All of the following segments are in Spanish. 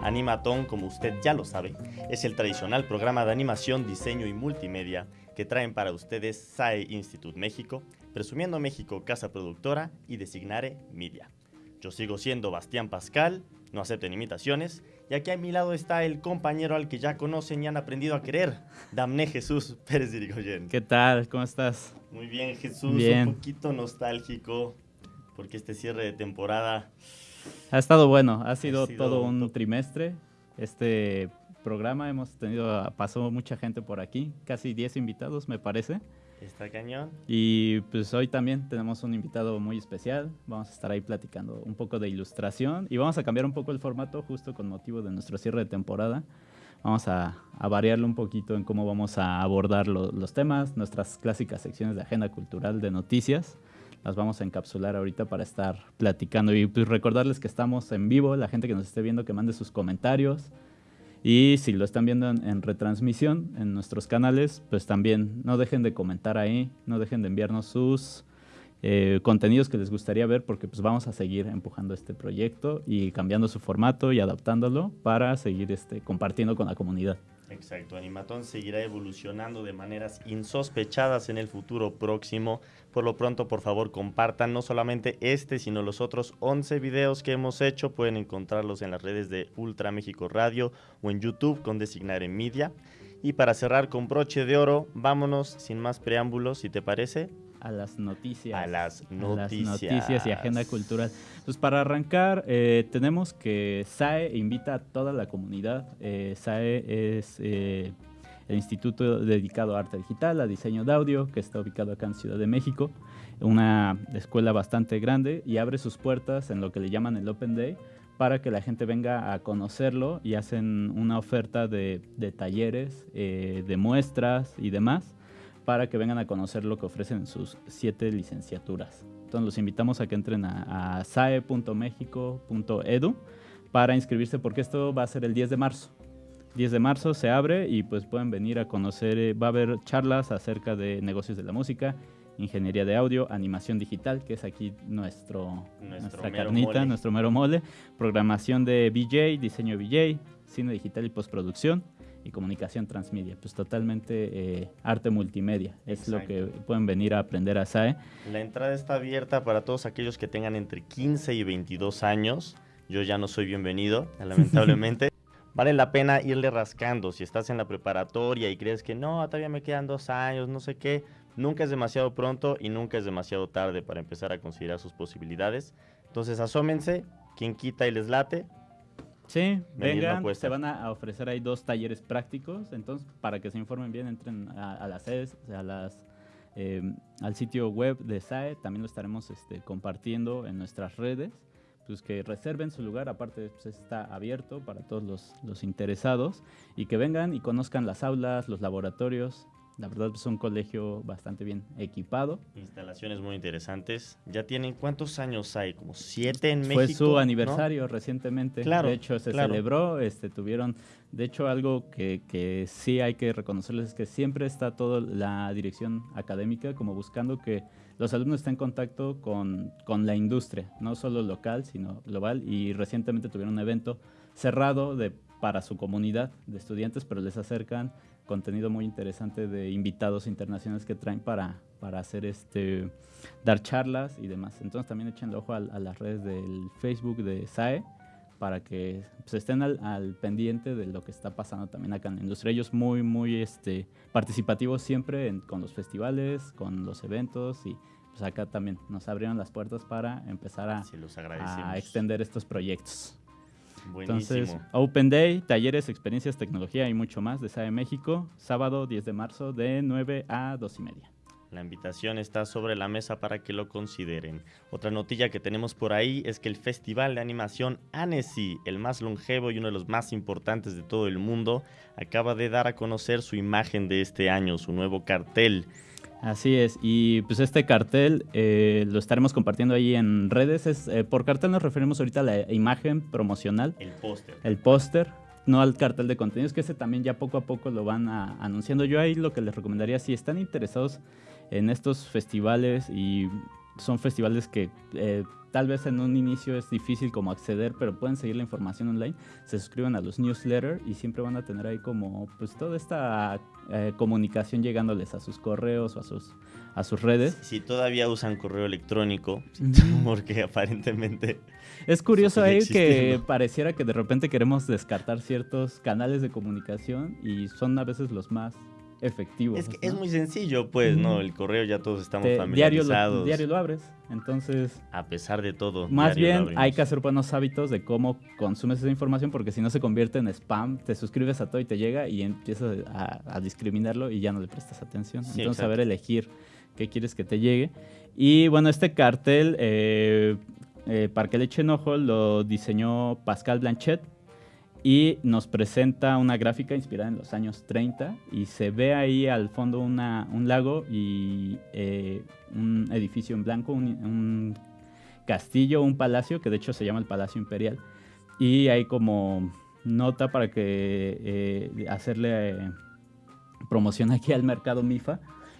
Animatón, como usted ya lo sabe, es el tradicional programa de animación, diseño y multimedia que traen para ustedes SAE Institute México, Presumiendo México Casa Productora y Designare Media. Yo sigo siendo Bastián Pascal, no acepten imitaciones, y aquí a mi lado está el compañero al que ya conocen y han aprendido a querer, Damné Jesús Pérez Dirigoyen. ¿Qué tal? ¿Cómo estás? Muy bien, Jesús, un poquito nostálgico, porque este cierre de temporada ha estado bueno, ha sido, todo un trimestre. Este programa hemos tenido, pasó mucha gente por aquí, casi 10 invitados me parece. Está cañón. Y pues hoy también tenemos un invitado muy especial. Vamos a estar ahí platicando un poco de ilustración y vamos a cambiar un poco el formato justo con motivo de nuestro cierre de temporada. Vamos a, a variarlo un poquito en cómo vamos a abordar los temas, nuestras clásicas secciones de agenda cultural de noticias las vamos a encapsular ahorita para estar platicando. Y pues recordarles que estamos en vivo, la gente que nos esté viendo que mande sus comentarios. Y si lo están viendo en, retransmisión en nuestros canales, pues también no dejen de comentar ahí, no dejen de enviarnos sus eh, contenidos que les gustaría ver porque pues vamos a seguir empujando este proyecto y cambiando su formato y adaptándolo para seguir este, compartiendo con la comunidad. Exacto, Animatón seguirá evolucionando de maneras insospechadas en el futuro próximo. Por lo pronto, por favor, compartan no solamente este, sino los otros 11 videos que hemos hecho. Pueden encontrarlos en las redes de Ultra México Radio o en YouTube con Designar en Media. Y para cerrar con broche de oro, vámonos sin más preámbulos, si te parece, a las noticias. A las noticias. noticias y agenda cultural. Pues para arrancar, eh, tenemos que SAE invita a toda la comunidad. Eh, SAE es eh, el instituto dedicado a arte digital, a diseño de audio, que está ubicado acá en Ciudad de México. Una escuela bastante grande y abre sus puertas en lo que le llaman el Open Day para que la gente venga a conocerlo y hacen una oferta de, de talleres, de muestras y demás para que vengan a conocer lo que ofrecen en sus siete licenciaturas. Entonces los invitamos a que entren a, a sae.mexico.edu para inscribirse porque esto va a ser el 10 de marzo. 10 de marzo se abre y pues pueden venir a conocer, eh, va a haber charlas acerca de negocios de la música, ingeniería de audio, animación digital, que es aquí nuestro, nuestra carnita, nuestro mero mole, programación de BJ, diseño BJ, cine digital y postproducción, y comunicación transmedia, pues totalmente eh, arte multimedia, es lo que pueden venir a aprender a SAE. La entrada está abierta para todos aquellos que tengan entre 15 y 22 años, yo ya no soy bienvenido, lamentablemente. vale la pena irle rascando, si estás en la preparatoria y crees que no, todavía me quedan dos años, no sé qué, nunca es demasiado pronto y nunca es demasiado tarde para empezar a considerar sus posibilidades. Entonces asómense, quien quita y les late, Sí, vengan, se van a ofrecer ahí dos talleres prácticos, entonces para que se informen bien entren a, las sedes, a las, em, al sitio web de SAE, también lo estaremos este, compartiendo en nuestras redes, pues que reserven su lugar, aparte pues, está abierto para todos los, los interesados y que vengan y conozcan las aulas, los laboratorios, la verdad es un colegio bastante bien equipado. Instalaciones muy interesantes. ¿Ya tienen cuántos años hay? ¿Como siete en México? Fue su aniversario recientemente. Claro, de hecho, se celebró. Este, tuvieron, de hecho, algo que, que, sí hay que reconocerles es que siempre está toda la dirección académica como buscando que los alumnos estén en contacto con, con la industria, no solo local, sino global. Y recientemente tuvieron un evento cerrado de, para su comunidad de estudiantes, pero les acercan contenido muy interesante de invitados internacionales que traen para, para hacer este, dar charlas y demás. Entonces también echen el ojo a, las redes del Facebook de SAE para que pues, estén al, pendiente de lo que está pasando también acá en la industria. Ellos muy, muy este, participativos siempre con los festivales, con los eventos y pues acá también nos abrieron las puertas para empezar a, a extender estos proyectos. Entonces, Open Day, talleres, experiencias, tecnología y mucho más de SAE México, sábado 10 de marzo de 9 a 2 y media. La invitación está sobre la mesa para que lo consideren. Otra notilla que tenemos por ahí es que el Festival de Animación Annecy, el más longevo y uno de los más importantes de todo el mundo, acaba de dar a conocer su imagen de este año, su nuevo cartel. Así es, y pues este cartel eh, lo estaremos compartiendo ahí en redes. Es, eh, por cartel nos referimos ahorita a la imagen promocional. El póster. El póster, no al cartel de contenidos, que ese también ya poco a poco lo van anunciando. Yo ahí lo que les recomendaría, si están interesados en estos festivales y son festivales que eh, tal vez en un inicio es difícil como acceder, pero pueden seguir la información online, se suscriben a los newsletters y siempre van a tener ahí como pues toda esta eh, comunicación llegándoles a sus correos o a sus, a sus redes. Si, todavía usan correo electrónico, porque aparentemente... Es curioso ahí que pareciera que de repente queremos descartar ciertos canales de comunicación y son a veces los más efectivo. Es que es muy sencillo, pues, ¿no? El correo ya todos estamos familiarizados. Diario lo, diario lo abres, entonces... A pesar de todo. Más bien hay que hacer buenos hábitos de cómo consumes esa información porque si no se convierte en spam, te suscribes a todo y te llega y empiezas a, discriminarlo y ya no le prestas atención. entonces saber elegir qué quieres que te llegue. Y bueno, este cartel, eh, eh, para que le echen ojo, lo diseñó Pascal Blanchet y nos presenta una gráfica inspirada en los años 30 y se ve ahí al fondo una, un lago y eh, un edificio en blanco, un, castillo, un palacio, que de hecho se llama el Palacio Imperial. Y hay como nota para que eh, hacerle eh, promoción aquí al mercado MIFA.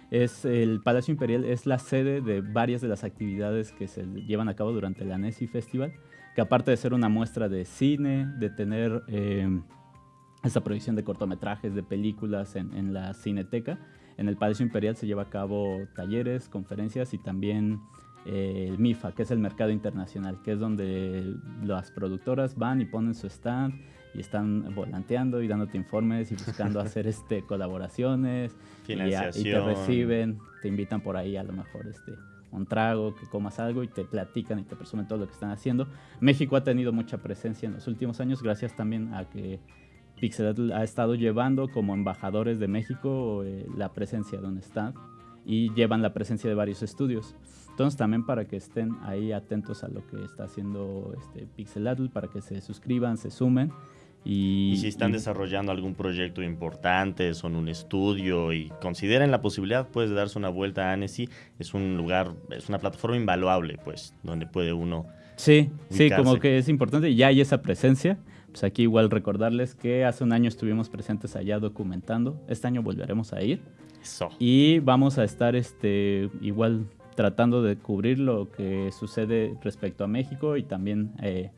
Es el Palacio Imperial es la sede de varias de las actividades que se llevan a cabo durante el ANESI Festival que aparte de ser una muestra de cine, de tener eh, esa proyección de cortometrajes, de películas en, la cineteca, en el Palacio Imperial se lleva a cabo talleres, conferencias y también eh, el MIFA, que es el mercado internacional, que es donde las productoras van y ponen su stand y están volanteando y dándote informes y buscando hacer este colaboraciones y, y, te reciben, te invitan por ahí a lo mejor este un trago, que comas algo y te platican y te presumen todo lo que están haciendo. México ha tenido mucha presencia en los últimos años gracias también a que Pixel ha estado llevando como embajadores de México eh, la presencia de un stand y llevan la presencia de varios estudios. Entonces también para que estén ahí atentos a lo que está haciendo este Pixelatl, para que se suscriban, se sumen y, si están desarrollando algún proyecto importante, son un estudio y consideren la posibilidad pues, de darse una vuelta a Annecy, es un lugar, es una plataforma invaluable, pues, donde puede uno. Sí, sí, como que es importante y ya hay esa presencia. Pues aquí igual recordarles que hace un año estuvimos presentes allá documentando. Este año volveremos a ir. Eso. Y vamos a estar este, igual tratando de cubrir lo que sucede respecto a México y también eh,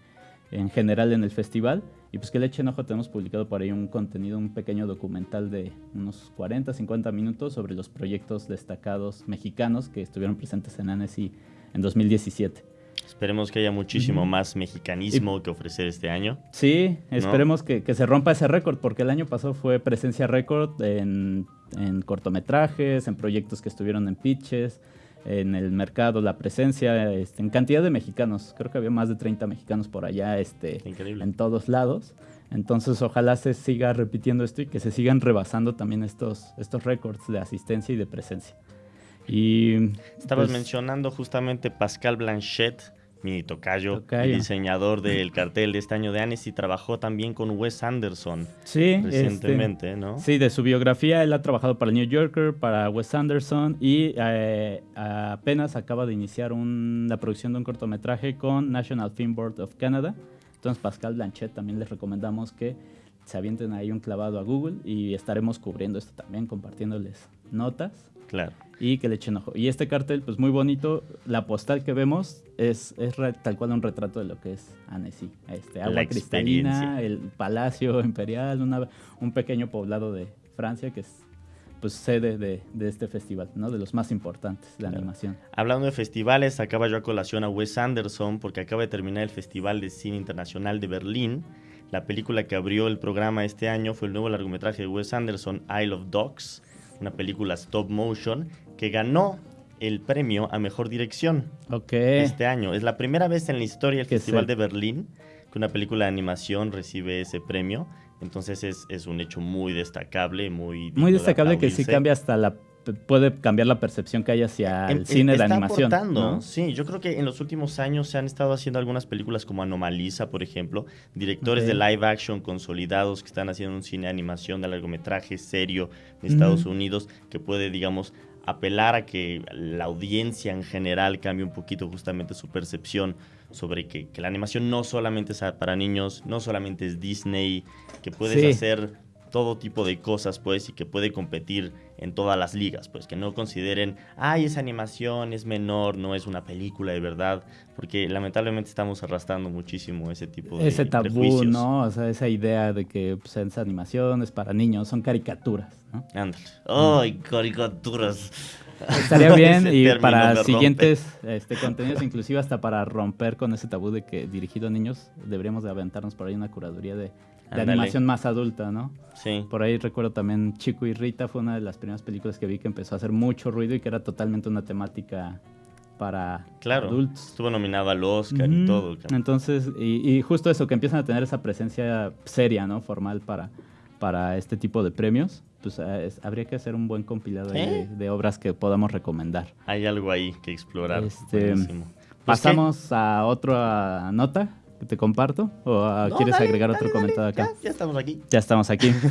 en general en el festival. Y pues que le echen ojo, tenemos publicado por ahí un contenido, un pequeño documental de unos 40, 50 minutos sobre los proyectos destacados mexicanos que estuvieron presentes en ANESI en 2017. Esperemos que haya muchísimo más mexicanismo que ofrecer este año. Sí, esperemos que, que, se rompa ese récord, porque el año pasado fue presencia récord en, en cortometrajes, en proyectos que estuvieron en pitches, en el mercado, la presencia, este, en cantidad de mexicanos. Creo que había más de 30 mexicanos por allá este, en todos lados. Entonces ojalá se siga repitiendo esto y que se sigan rebasando también estos, estos récords de asistencia y de presencia. Y, Estabas pues, mencionando justamente Pascal Blanchet, mi tocayo, diseñador del cartel de este año de Anis y trabajó también con Wes Anderson sí, recientemente, este, ¿no? Sí, de su biografía, él ha trabajado para el New Yorker, para Wes Anderson y eh, apenas acaba de iniciar la producción de un cortometraje con National Film Board of Canada. Entonces, Pascal Blanchet también les recomendamos que se avienten ahí un clavado a Google y estaremos cubriendo esto también, compartiéndoles notas. Claro. Y que le echen ojo. Y este cartel, pues muy bonito. La postal que vemos es, es tal cual un retrato de lo que es Annecy. Este, agua cristalina, el palacio imperial, un pequeño poblado de Francia que es pues sede de, este festival, ¿no? De los más importantes de animación. Hablando de festivales, acaba yo a colación a Wes Anderson porque acaba de terminar el Festival de Cine Internacional de Berlín. La película que abrió el programa este año fue el nuevo largometraje de Wes Anderson, Isle of Dogs, una película stop motion que ganó el premio a mejor dirección este año. Es la primera vez en la historia del Festival de Berlín que una película de animación recibe ese premio. Entonces es, un hecho muy destacable, muy... Muy destacable que sí cambia hasta la puede cambiar la percepción que hay hacia em, el cine de animación. ¿no? Sí, yo creo que en los últimos años se han estado haciendo algunas películas como Anomalisa, por ejemplo, directores de live action consolidados que están haciendo un cine de animación de largometraje serio en Estados Unidos que puede, digamos, apelar a que la audiencia en general cambie un poquito justamente su percepción sobre que, la animación no solamente es para niños, no solamente es Disney, que puedes hacer todo tipo de cosas, pues, y que puede competir en todas las ligas, pues, que no consideren, ay, esa animación es menor, no es una película de verdad, porque lamentablemente estamos arrastrando muchísimo ese tipo de Ese tabú, ¿no? O sea, esa idea de que pues, esa animación es para niños, son caricaturas, ¿no? Ándale. ¡Ay, caricaturas! Estaría bien y para siguientes este, contenidos, inclusive hasta para romper con ese tabú de que dirigido a niños, deberíamos de aventarnos por ahí una curaduría de de animación más adulta, ¿no? Sí. Por ahí recuerdo también Chico y Rita fue una de las primeras películas que vi que empezó a hacer mucho ruido y que era totalmente una temática para claro, adultos. Estuvo nominado al Oscar y todo. Entonces, y, justo eso, que empiezan a tener esa presencia seria, ¿no? Formal para, para este tipo de premios. Pues eh, habría que hacer un buen compilado de, obras que podamos recomendar. Hay algo ahí que explorar. Este, pues, pasamos a otra nota te comparto? ¿O ah, quieres agregar otro comentario acá? Ya, estamos aquí. Ya estamos aquí.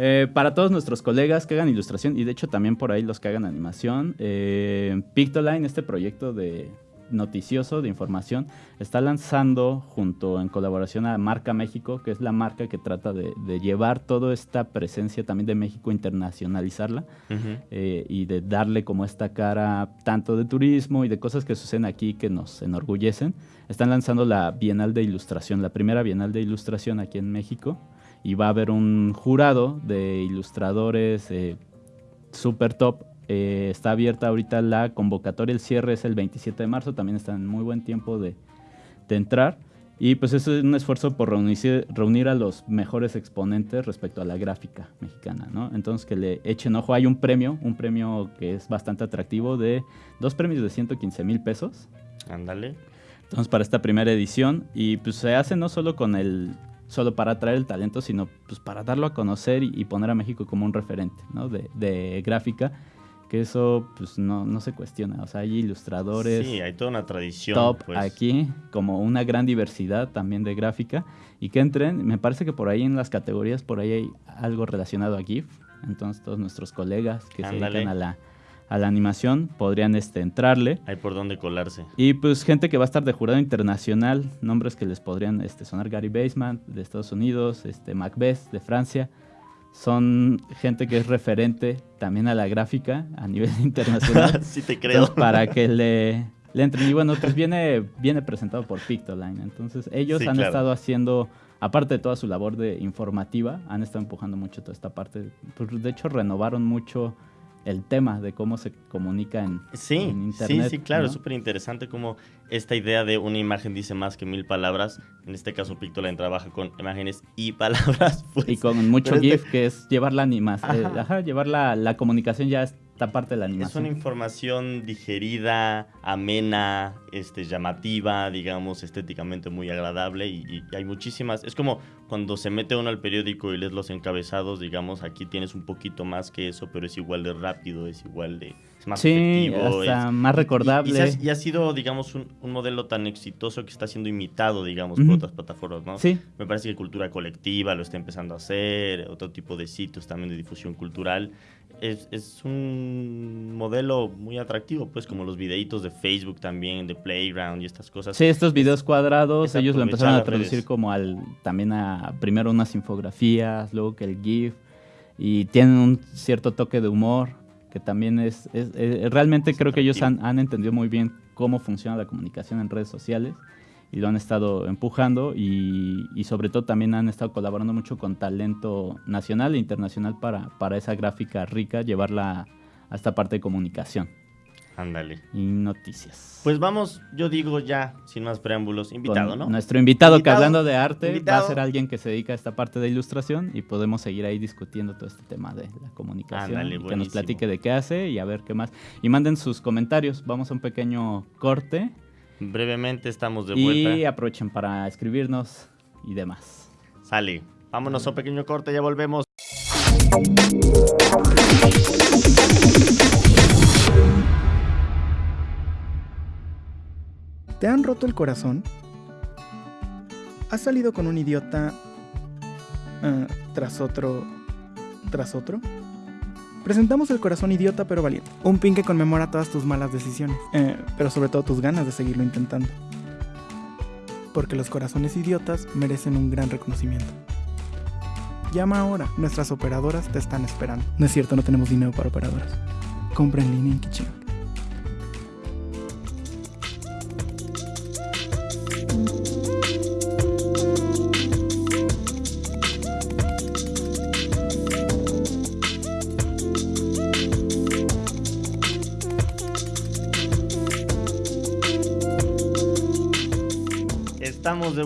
Eh, para todos nuestros colegas que hagan ilustración y de hecho también por ahí los que hagan animación, eh, Pictoline, este proyecto de noticioso de información, está lanzando junto en colaboración a Marca México, que es la marca que trata de, llevar toda esta presencia también de México, internacionalizarla eh, y de darle como esta cara tanto de turismo y de cosas que suceden aquí que nos enorgullecen. Están lanzando la Bienal de Ilustración, la primera Bienal de Ilustración aquí en México y va a haber un jurado de ilustradores eh, super top eh, está abierta ahorita la convocatoria, el cierre es el 27 de marzo, también está en muy buen tiempo de, entrar. Y pues es un esfuerzo por reunir, reunir, a los mejores exponentes respecto a la gráfica mexicana, ¿no? Entonces que le echen ojo, hay un premio, un premio que es bastante atractivo de dos premios de 115 mil pesos. Ándale. Entonces para esta primera edición y pues se hace no solo con el solo para atraer el talento, sino pues para darlo a conocer y, poner a México como un referente ¿no? de, de gráfica que eso pues no, no se cuestiona. O sea, hay ilustradores. Sí, hay toda una tradición. Top pues. aquí, como una gran diversidad también de gráfica. Y que entren, me parece que por ahí en las categorías, por ahí hay algo relacionado a GIF. Entonces todos nuestros colegas que se dedican a la, a la animación podrían este, entrarle. Hay por dónde colarse. Y pues gente que va a estar de jurado internacional, nombres que les podrían este, sonar Gary Basement de Estados Unidos, este, Macbeth de Francia son gente que es referente también a la gráfica a nivel internacional. sí te creo. para que le, le entren. Y bueno, pues viene, viene presentado por Pictoline. Entonces ellos han estado haciendo, aparte de toda su labor de informativa, han estado empujando mucho toda esta parte. Pues, de hecho, renovaron mucho el tema de cómo se comunica en, sí, Internet. Sí, sí, claro, es súper interesante cómo esta idea de una imagen dice más que mil palabras. En este caso, Pictoline trabaja con imágenes y palabras. Pues, y con mucho GIF, que es llevar la animación, eh, llevar la, la comunicación ya esta parte de la animación. Es una información digerida, amena, este, llamativa, digamos, estéticamente muy agradable y, hay muchísimas. Es como cuando se mete uno al periódico y lees los encabezados, digamos, aquí tienes un poquito más que eso, pero es igual de rápido, es igual de. Es más sí, más recordable. Y, ha sido, digamos, un, modelo tan exitoso que está siendo imitado, digamos, por otras plataformas, ¿no? Sí. Me parece que Cultura Colectiva lo está empezando a hacer, otro tipo de sitios también de difusión cultural es, es, un modelo muy atractivo, pues como los videitos de Facebook también, de Playground y estas cosas. Sí, estos videos cuadrados, ellos lo empezaron a traducir como al, también a, primero unas infografías, luego que el GIF, y tienen un cierto toque de humor, que también es, es, realmente creo que ellos han, han entendido muy bien cómo funciona la comunicación en redes sociales y lo han estado empujando y, sobre todo también han estado colaborando mucho con talento nacional e internacional para, para esa gráfica rica, llevarla a esta parte de comunicación. Ándale. Y noticias. Pues vamos, yo digo ya, sin más preámbulos, invitado, ¿no? Nuestro invitado, que hablando de arte va a ser alguien que se dedica a esta parte de ilustración y podemos seguir ahí discutiendo todo este tema de la comunicación. Ándale, que nos platique de qué hace y a ver qué más. Y manden sus comentarios. Vamos a un pequeño corte Brevemente estamos de vuelta. Y aprovechen para escribirnos y demás. Sale. Vámonos a un pequeño corte, ya volvemos. ¿Te han roto el corazón? ¿Has salido con un idiota ah, tras otro, tras otro? Presentamos el corazón idiota pero valiente. Un pin que conmemora todas tus malas decisiones, eh, pero sobre todo tus ganas de seguirlo intentando. porque los corazones idiotas merecen un gran reconocimiento. Llama ahora, nuestras operadoras te están esperando. No es cierto, no tenemos dinero para operadoras. Compra en línea en Kiching.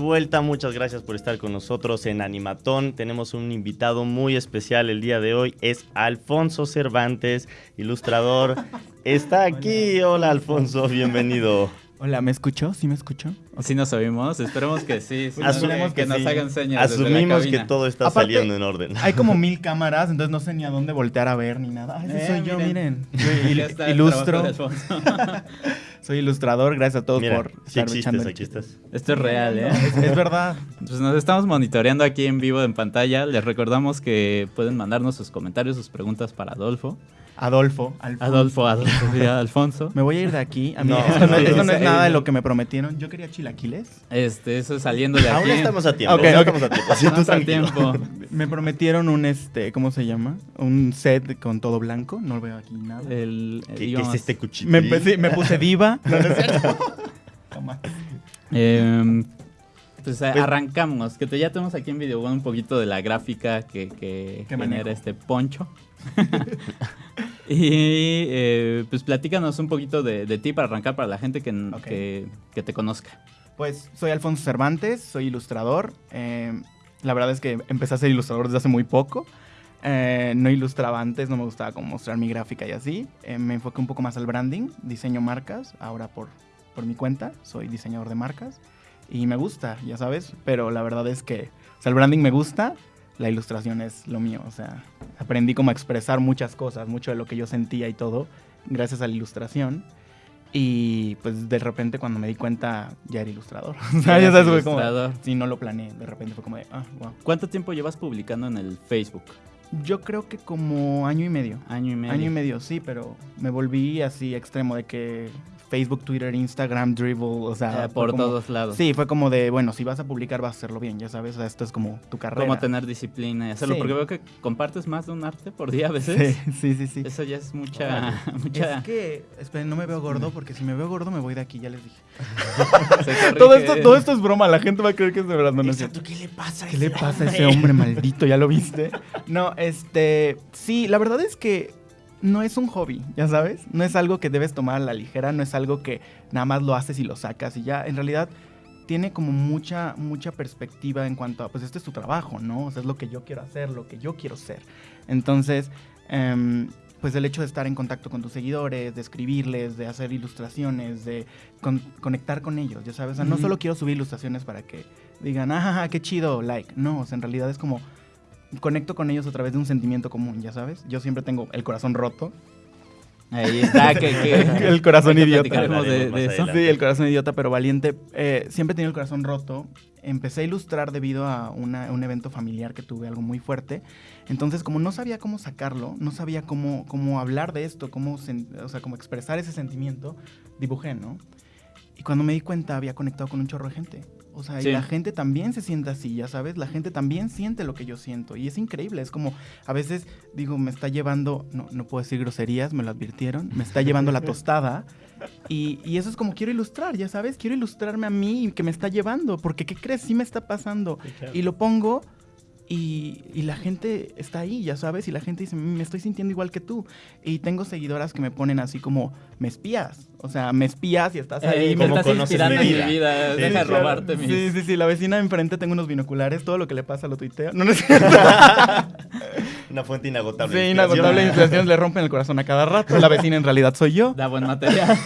Vuelta, muchas gracias por estar con nosotros en Animatón. Tenemos un invitado muy especial el día de hoy, es Alfonso Cervantes, ilustrador. Está aquí, hola Alfonso, bienvenido. Hola, ¿me escuchó? ¿Sí me escuchó? Sí nos oímos, esperemos que sí. Asumimos que, nos hagan señas Asumimos que todo está saliendo en orden. Hay como mil cámaras, entonces no sé ni a dónde voltear a ver ni nada. Ay, soy yo, miren. ilustro. soy ilustrador, gracias a todos por sí existes, aquí estás. Esto es real, ¿eh? Es, verdad. Pues nos estamos monitoreando aquí en vivo en pantalla. Les recordamos que pueden mandarnos sus comentarios, sus preguntas para Adolfo. Adolfo. Adolfo, Adolfo, Alfonso. Me voy a ir de aquí. A mí, no, esto, no, es nada de lo que me prometieron. Yo quería chilaquiles. Este, eso saliendo de aquí. Aún estamos a tiempo. Okay, estamos a tiempo. Estamos a tiempo. Me prometieron un, este, ¿cómo se llama? Un set con todo blanco. No veo aquí nada. El, ¿Qué, es este cuchillo? Me, me, puse diva. No, no es cierto. Eh, pues, pues, arrancamos, que te, ya tenemos aquí en video un poquito de la gráfica que, que genera este poncho. y eh, pues platícanos un poquito de, ti para arrancar para la gente que, que, te conozca. Pues soy Alfonso Cervantes, soy ilustrador. Eh, la verdad es que empecé a ser ilustrador desde hace muy poco. Eh, no ilustraba antes, no me gustaba como mostrar mi gráfica y así. me enfoqué un poco más al branding, diseño marcas, ahora por, por mi cuenta, soy diseñador de marcas. Y me gusta, ya sabes, pero la verdad es que, o sea, el branding me gusta, la ilustración es lo mío. O sea, aprendí como a expresar muchas cosas, mucho de lo que yo sentía y todo, gracias a la ilustración. Y pues de repente cuando me di cuenta ya era ilustrador. o sea, ya sabes, fue como... Sí, no lo planeé. De repente fue como de, ah, wow. ¿Cuánto tiempo llevas publicando en el Facebook? Yo creo que como año y medio. Año y medio. Año y medio, sí, pero me volví así extremo de que Facebook, Twitter, Instagram, Dribble, o sea... Eh, por todos lados. Sí, fue como de, bueno, si vas a publicar vas a hacerlo bien, ya sabes, o sea, esto es como tu carrera. Como tener disciplina y hacerlo, porque veo que compartes más de un arte por día a veces. Sí, sí, sí. sí. Eso ya es mucha... mucha... Es que, esperen, no me veo gordo, porque si me veo gordo me voy de aquí, ya les dije. todo, esto, todo esto es broma, la gente va a creer que es de verdad. No Exacto, ¿qué le pasa a ¿Qué le pasa a ese hombre maldito? ¿Ya lo viste? No, este, sí, la verdad es que no es un hobby, ya sabes. No es algo que debes tomar a la ligera, no es algo que nada más lo haces y lo sacas y ya. En realidad tiene como mucha, mucha perspectiva en cuanto a, pues este es tu trabajo, ¿no? O sea, es lo que yo quiero hacer, lo que yo quiero ser. Entonces, em, pues el hecho de estar en contacto con tus seguidores, de escribirles, de hacer ilustraciones, de conectar con ellos, ya sabes. O sea, no solo quiero subir ilustraciones para que digan, ah, qué chido, like. No, o sea, en realidad es como conecto con ellos a través de un sentimiento común, ya sabes. Yo siempre tengo el corazón roto. Ahí está, que, el corazón idiota. De, eso. Sí, el corazón idiota, pero valiente. Eh, siempre he tenido el corazón roto. Empecé a ilustrar debido a un evento familiar que tuve, algo muy fuerte. Entonces, como no sabía cómo sacarlo, no sabía cómo, cómo hablar de esto, cómo, o sea, cómo expresar ese sentimiento, dibujé, ¿no? Y cuando me di cuenta, había conectado con un chorro de gente. O sea, y la gente también se siente así, ya sabes, la gente también siente lo que yo siento. Y es increíble, es como, a veces digo, me está llevando, no, no puedo decir groserías, me lo advirtieron, me está llevando la tostada. Y, y, eso es como quiero ilustrar, ya sabes, quiero ilustrarme a mí que me está llevando, porque ¿qué crees? Sí me está pasando. Y lo pongo y, la gente está ahí, ya sabes, y la gente dice, me estoy sintiendo igual que tú. Y tengo seguidoras que me ponen así como, me espías. O sea, me espías y estás ahí. me estás inspirando mi vida. Deja robarte mis... Sí, sí, sí. La vecina de enfrente tengo unos binoculares. Todo lo que le pasa lo tuiteo. No, no es Una fuente inagotable. Sí, inagotable de Le rompen el corazón a cada rato. La vecina en realidad soy yo. Da buen material.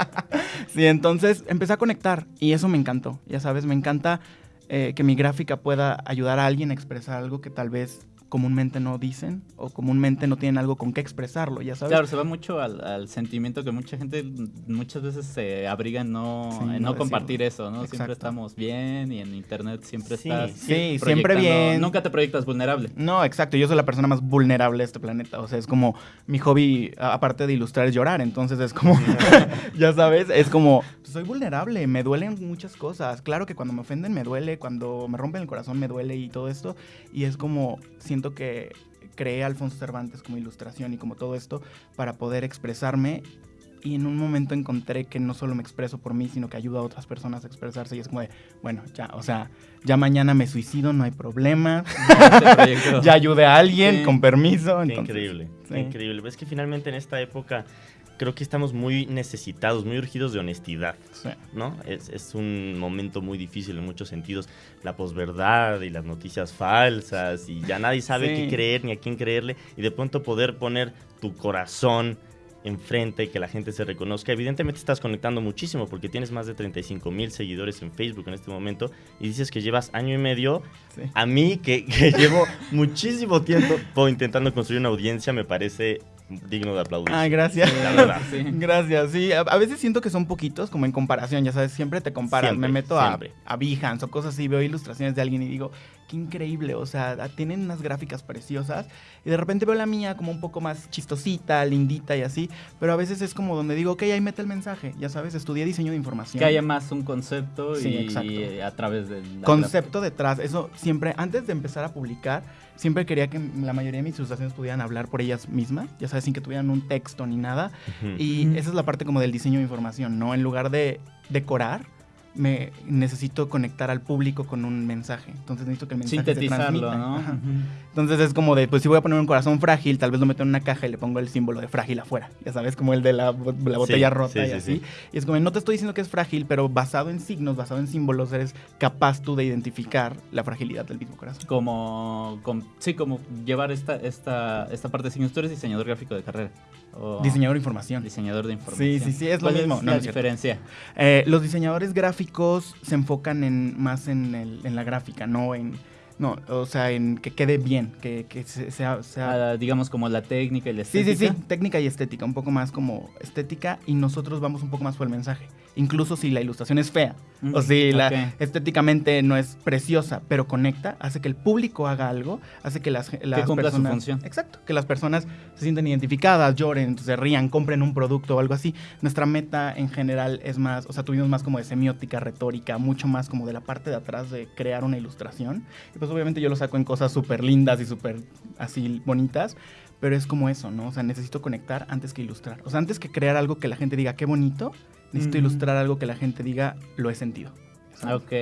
sí, entonces empecé a conectar. Y eso me encantó. Ya sabes, me encanta eh, que mi gráfica pueda ayudar a alguien a expresar algo que tal vez comúnmente no dicen o comúnmente no tienen algo con qué expresarlo, ya sabes. Claro, se va mucho al, sentimiento que mucha gente muchas veces se abriga en no, no, compartir eso, ¿no? Siempre estamos bien y en internet siempre estás. Sí, siempre bien. Nunca te proyectas vulnerable. No, exacto. Yo soy la persona más vulnerable de este planeta. O sea, es como mi hobby, aparte de ilustrar, es llorar. Entonces es como, ya sabes, es como, soy vulnerable, me duelen muchas cosas. Claro que cuando me ofenden me duele, cuando me rompen el corazón me duele y todo esto. Y es como, siento que creé a Alfonso Cervantes como ilustración y como todo esto para poder expresarme y en un momento encontré que no solo me expreso por mí, sino que ayuda a otras personas a expresarse y es como de, bueno, ya, o sea, ya mañana me suicido, no hay problema, ya ayude a alguien con permiso. increíble, increíble. Es que finalmente en esta época creo que estamos muy necesitados, muy urgidos de honestidad, ¿no? Es, es, un momento muy difícil en muchos sentidos, la posverdad y las noticias falsas y ya nadie sabe qué creer ni a quién creerle y de pronto poder poner tu corazón enfrente y que la gente se reconozca. Evidentemente estás conectando muchísimo porque tienes más de 35 mil seguidores en Facebook en este momento y dices que llevas año y medio. A mí, que, que llevo muchísimo tiempo intentando construir una audiencia, me parece digno de aplaudir. Ay, gracias. La verdad. Gracias, sí. A, veces siento que son poquitos, como en comparación, ya sabes, siempre te comparas. Me meto a, a Behance o cosas así, veo ilustraciones de alguien y digo, qué increíble, o sea, tienen unas gráficas preciosas y de repente veo la mía como un poco más chistosita, lindita y así, pero a veces es como donde digo, ok, ahí mete el mensaje, ya sabes, estudié diseño de información. Que haya más un concepto y, a través del... Concepto detrás, eso siempre, antes de empezar a publicar, siempre quería que la mayoría de mis ilustraciones pudieran hablar por ellas mismas, ya sabes, sin que tuvieran un texto ni nada, y esa es la parte como del diseño de información, ¿no? En lugar de decorar, me necesito conectar al público con un mensaje. Entonces necesito que el mensaje se transmita. ¿no? Entonces es como de, pues si voy a poner un corazón frágil, tal vez lo meto en una caja y le pongo el símbolo de frágil afuera. Ya sabes, como el de la, botella rota y así. Y es como, no te estoy diciendo que es frágil, pero basado en signos, basado en símbolos, eres capaz tú de identificar la fragilidad del mismo corazón. Como, sí, como llevar esta, esta, esta parte de signos. Tú eres diseñador gráfico de carrera. Diseñador de información. Diseñador de información. Sí, sí, sí, es lo mismo. Es la diferencia? Eh, los diseñadores gráficos se enfocan en, más en, el, en la gráfica, no en no, o sea, en que quede bien, que, que sea... sea... Ah, digamos como la técnica y la estética. Sí, sí, sí, técnica y estética, un poco más como estética y nosotros vamos un poco más por el mensaje. Incluso si la ilustración es fea o si la, estéticamente no es preciosa, pero conecta, hace que el público haga algo, hace que las, las que personas... Su función. Exacto, que las personas se sientan identificadas, lloren, se rían, compren un producto o algo así. Nuestra meta en general es más, o sea, tuvimos más como de semiótica, retórica, mucho más como de la parte de atrás de crear una ilustración. Y pues, obviamente yo lo saco en cosas súper lindas y súper así bonitas, pero es como eso, ¿no? O sea, necesito conectar antes que ilustrar. O sea, antes que crear algo que la gente diga qué bonito, necesito ilustrar algo que la gente diga lo he sentido. Ok.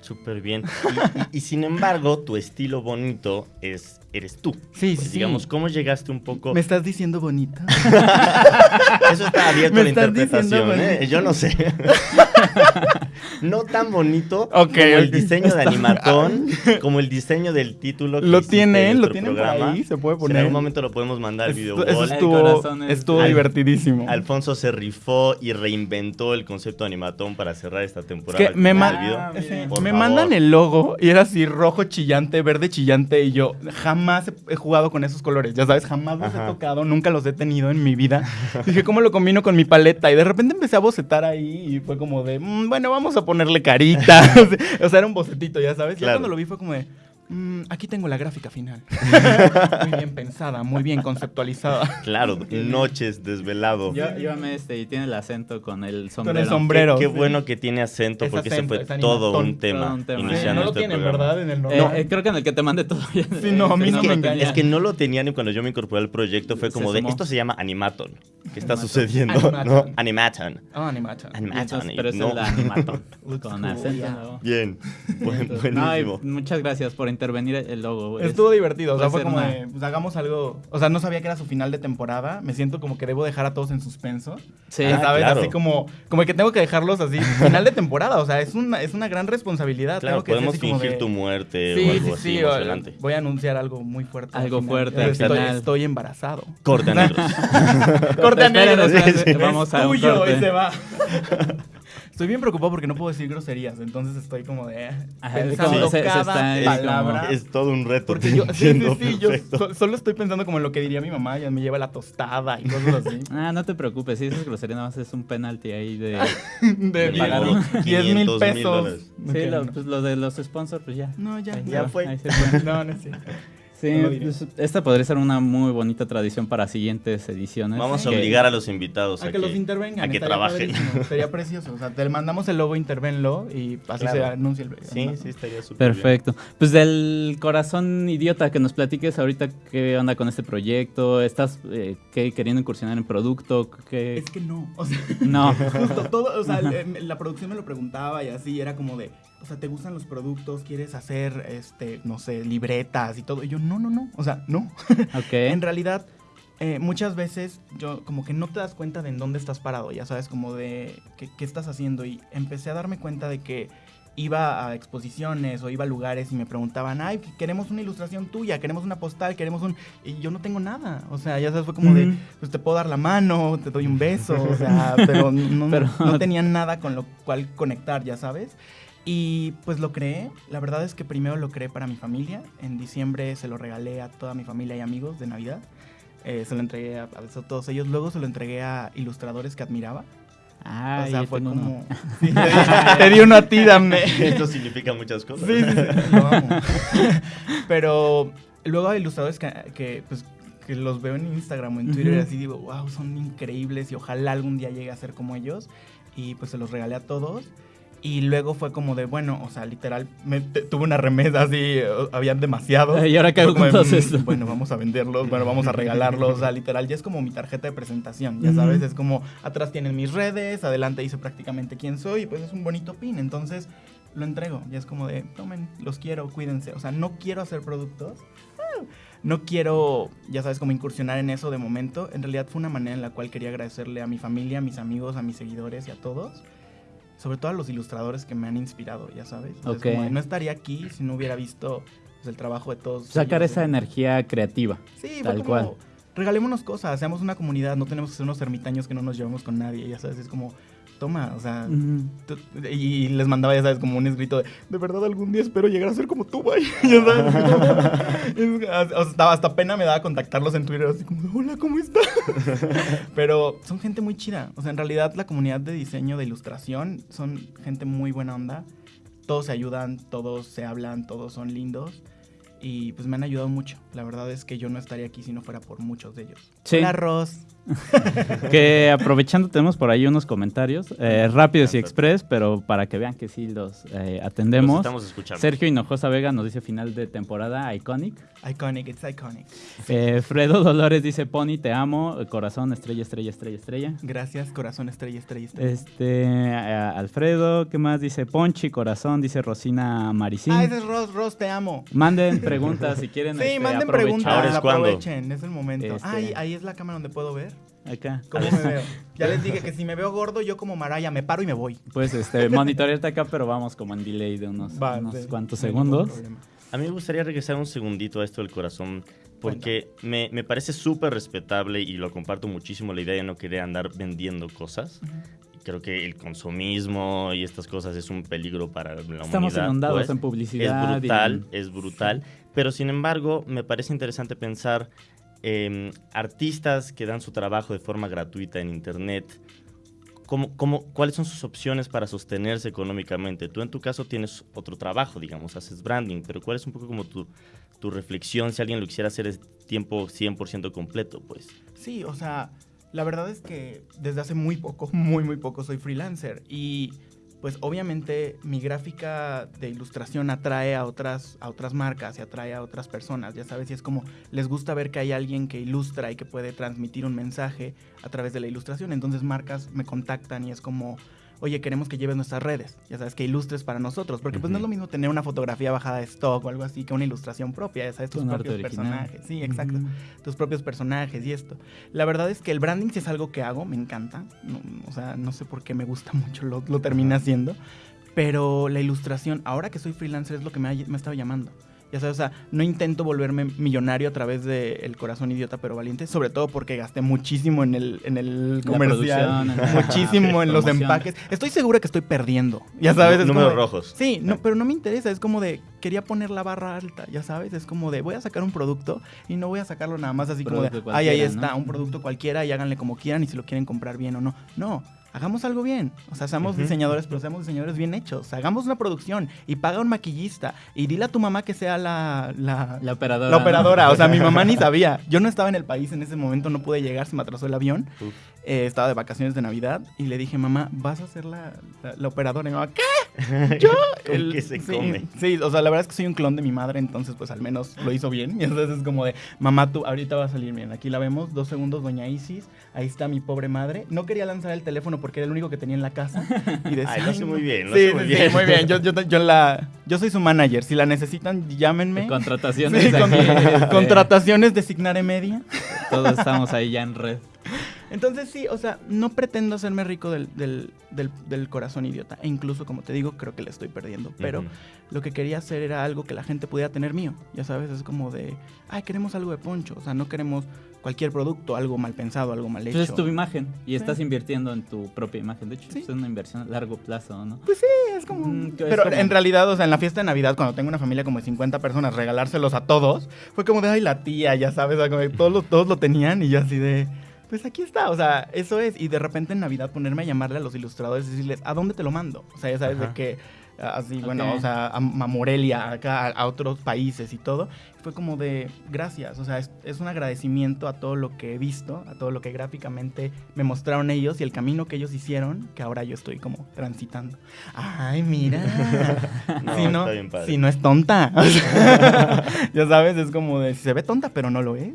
Súper bien. y, sin embargo, tu estilo bonito es eres tú. Sí, pues, sí. Digamos, ¿cómo llegaste un poco? ¿Me estás diciendo bonita? Eso está abierto a la interpretación, ¿eh? Yo no sé. no tan bonito como el diseño de Animatón, como el diseño del título. Que lo tienen, lo tienen programa. ahí, se puede poner. en algún momento lo podemos mandar al video. Eso estuvo, estuvo divertidísimo. Alfonso se rifó y reinventó el concepto de Animatón para cerrar esta temporada. Que me, me mandan el logo y era así rojo chillante, verde chillante y yo jamás jamás he jugado con esos colores, ya sabes, jamás los he tocado, nunca los he tenido en mi vida. Dije, ¿cómo lo combino con mi paleta? Y de repente empecé a bocetar ahí y fue como de, mm, bueno, vamos a ponerle carita. o sea, era un bocetito, ya sabes. Y cuando lo vi fue como de, Mm, aquí tengo la gráfica final. muy bien pensada, muy bien conceptualizada. Claro, noches desvelado. Yo, llévame este y tiene el acento con el sombrero. Con el sombrero. Qué, bueno que tiene acento porque ese fue todo un, tema, iniciando no lo este ¿verdad? En el eh, creo que en el que te mandé todo. sí, no, a mí no, me Es que no lo tenían y cuando yo me incorporé al proyecto fue como de, esto se llama Animaton. ¿Qué está sucediendo? ¿No? Animaton. Oh, Animaton. Animaton. pero es el Animaton. con acento. Bien, buenísimo. muchas gracias por intervenir el logo. Estuvo divertido, o sea, fue como de, pues hagamos algo, o sea, no sabía que era su final de temporada, me siento como que debo dejar a todos en suspenso. Sí, ¿sabes? Así como, como que tengo que dejarlos así, final de temporada, o sea, es una, es una gran responsabilidad. Claro, que podemos fingir tu muerte o algo así emocionante. Voy a anunciar algo muy fuerte. Algo fuerte. Estoy, estoy, embarazado. Corte a negros. Corte a negros. Vamos a tuyo y se va. Estoy bien preocupado porque no puedo decir groserías, entonces estoy como de eh, pensando cada palabra. Es, todo un reto. Porque yo, sí, sí, yo solo estoy pensando como en lo que diría mi mamá, ya me lleva la tostada y cosas así. Ah, no te preocupes, si dices grosería nada más es un penalti ahí de, de, pagar 10 mil pesos. sí, lo, pues, lo de los sponsors, pues ya. No, ya, ya, fue. No, no es cierto. Sí, pues, esta podría ser una muy bonita tradición para siguientes ediciones. Vamos a obligar a los invitados a, que, los intervengan. A que trabajen. Sería precioso. O sea, te mandamos el logo, intervenlo y así se anuncia el. Sí, sí, estaría súper. Perfecto. Pues del corazón idiota que nos platiques ahorita qué onda con este proyecto. ¿Estás eh, queriendo incursionar en producto? ¿Qué? Es que no. O sea, no. Justo todo, o sea, la producción me lo preguntaba y así era como de o sea, ¿te gustan los productos? ¿Quieres hacer, este, no sé, libretas y todo? Y yo, no, no, no, o sea, no. Ok. en realidad, eh, muchas veces yo como que no te das cuenta de en dónde estás parado, ya sabes, como de qué, qué estás haciendo. Y empecé a darme cuenta de que iba a exposiciones o iba a lugares y me preguntaban, ay, queremos una ilustración tuya, queremos una postal, queremos un... Y yo no tengo nada. O sea, ya sabes, fue como de, pues te puedo dar la mano, te doy un beso, o sea, pero no, pero no tenía nada con lo cual conectar, ya sabes. Y pues lo creé. La verdad es que primero lo creé para mi familia. En diciembre se lo regalé a toda mi familia y amigos de Navidad. Eh, se lo entregué a, todos ellos. Luego se lo entregué a ilustradores que admiraba. Ah, o sea, fue como. te di uno a ti, dame. Esto significa muchas cosas. Sí, sí, sí, lo amo. Pero luego hay ilustradores que, pues, que los veo en Instagram o en Twitter y así digo, wow, son increíbles y ojalá algún día llegue a ser como ellos. Y pues se los regalé a todos. Y luego fue como de, bueno, o sea, literal, me, tuve una remesa así, habían demasiados. ¿Y ahora qué hago con esto? Bueno, vamos a venderlos, bueno, vamos a regalarlos. O sea, literal, ya es como mi tarjeta de presentación, ya sabes, es como, atrás tienen mis redes, adelante dice prácticamente quién soy, y pues es un bonito pin. Entonces, lo entrego, ya es como de, tomen, los quiero, cuídense. O sea, no quiero hacer productos. No quiero, ya sabes, como incursionar en eso de momento. En realidad fue una manera en la cual quería agradecerle a mi familia, a mis amigos, a mis seguidores y a todos sobre todo a los ilustradores que me han inspirado, ya sabes. no estaría aquí si no hubiera visto pues, el trabajo de todos. Sacar esa energía creativa. Sí, tal cual. Regalémonos cosas, seamos una comunidad, no tenemos que ser unos ermitaños que no nos llevamos con nadie, ya sabes, es como toma, o sea, y les mandaba, ya sabes, como un escrito de, de verdad algún día espero llegar a ser como tú, güey, ya sabes, o sea, hasta pena me daba contactarlos en Twitter, así como, hola, ¿cómo estás? Pero son gente muy chida, o sea, en realidad la comunidad de diseño, de ilustración, son gente muy buena onda, todos se ayudan, todos se hablan, todos son lindos. Y pues me han ayudado mucho. La verdad es que yo no estaría aquí si no fuera por muchos de ellos. Sí. Hola, Ross. que aprovechando tenemos por ahí unos comentarios eh, rápidos y express, pero para que vean que sí los eh, atendemos. estamos escuchando. Sergio Hinojosa Vega nos dice final de temporada iconic. Iconic, it's iconic. Eh, Fredo Dolores dice Pony, te amo, corazón, estrella, estrella, estrella, estrella. Gracias, corazón, estrella, estrella, estrella. Este, Alfredo, ¿qué más? Dice Ponchi, corazón, dice Rosina Maricín. Ah, ese es Ros, Ros, te amo. Manden preguntas si quieren. Sí, este, manden preguntas, aprovechen, es el momento. Ah, ahí es la cámara donde puedo ver. Acá. ¿Cómo me veo? Ya les dije que si me veo gordo, yo como Maraya me paro y me voy. Pues este, monitorearte acá, pero vamos como en delay de unos, cuantos segundos. A mí me gustaría regresar un segundito a esto del corazón, porque me, me, parece súper respetable y lo comparto muchísimo la idea de no querer andar vendiendo cosas. Creo que el consumismo y estas cosas es un peligro para la humanidad. Estamos inundados pues. en publicidad. Es brutal, es brutal. Pero sin embargo, me parece interesante pensar Em, artistas que dan su trabajo de forma gratuita en Internet, ¿cómo, cuáles son sus opciones para sostenerse económicamente? Tú en tu caso tienes otro trabajo, digamos, haces branding, pero ¿cuál es un poco como tu, tu reflexión si alguien lo quisiera hacer es tiempo 100% completo? pues? Sí, o sea, la verdad es que desde hace muy poco, muy, muy poco soy freelancer y pues obviamente mi gráfica de ilustración atrae a otras, a otras marcas y atrae a otras personas, ya sabes, y es como les gusta ver que hay alguien que ilustra y que puede transmitir un mensaje a través de la ilustración, entonces marcas me contactan y es como, oye, queremos que lleves nuestras redes, ya sabes, que ilustres para nosotros, porque pues no es lo mismo tener una fotografía bajada de stock o algo así que una ilustración propia, ya sabes, tus propios personajes, sí, exacto, tus propios personajes y esto. La verdad es que el branding sí es algo que hago, me encanta, o sea, no sé por qué me gusta mucho, lo, lo termina haciendo, pero la ilustración, ahora que soy freelancer, es lo que me ha, me estado llamando. Ya sabes, o sea, no intento volverme millonario a través de El Corazón Idiota pero Valiente, sobre todo porque gasté muchísimo en el, en el comercial, muchísimo en los empaques. Estoy segura que estoy perdiendo, ya sabes. números rojos. Sí, no, pero no me interesa, es como de, quería poner la barra alta, ya sabes, es como de, voy a sacar un producto y no voy a sacarlo nada más así como de, ay, ahí está, un producto cualquiera y háganle como quieran y si lo quieren comprar bien o no. No, hagamos algo bien. O sea, seamos diseñadores, pero seamos diseñadores bien hechos. hagamos una producción y paga un maquillista y dile a tu mamá que sea la... La, operadora. La operadora. O sea, mi mamá ni sabía. Yo no estaba en el país en ese momento, no pude llegar, se me atrasó el avión. Eh, estaba de vacaciones de Navidad y le dije, mamá, vas a ser la, la, operadora. Y mi mamá, ¿qué? ¿Yo? El, que se come. Sí, o sea, la verdad es que soy un clon de mi madre, entonces pues al menos lo hizo bien. Y entonces es como de, mamá, tú ahorita va a salir bien. Aquí la vemos, dos segundos, doña Isis. Ahí está mi pobre madre. No quería lanzar el teléfono porque era el único que tenía en la casa. Y decía, Ay, lo hace muy bien, lo sí, muy bien. Sí, muy bien. Yo, yo, yo, la, yo soy su manager. Si la necesitan, llámenme. Contrataciones. contrataciones de Signare Media. Todos estamos ahí ya en red. Entonces sí, o sea, no pretendo hacerme rico del, del, del, corazón idiota. E incluso, como te digo, creo que le estoy perdiendo. Pero lo que quería hacer era algo que la gente pudiera tener mío. Ya sabes, es como de, ay, queremos algo de poncho. O sea, no queremos cualquier producto, algo mal pensado, algo mal hecho. Pues es tu imagen y estás invirtiendo en tu propia imagen. De hecho, es una inversión a largo plazo, ¿no? Pues sí, es como... Mm, pero en realidad, o sea, en la fiesta de Navidad, cuando tengo una familia como de 50 personas, regalárselos a todos, fue como de, ay, la tía, ya sabes, todos, todos lo tenían y yo así de pues aquí está, o sea, eso es. Y de repente en Navidad ponerme a llamarle a los ilustradores y decirles, ¿a dónde te lo mando? O sea, ya sabes de que así, bueno, o sea, a, Morelia, acá, a, otros países y todo. Fue como de gracias, o sea, es, un agradecimiento a todo lo que he visto, a todo lo que gráficamente me mostraron ellos y el camino que ellos hicieron, que ahora yo estoy como transitando. Ay, mira. si, no, si no es tonta. ya sabes, es como de, se ve tonta, pero no lo es.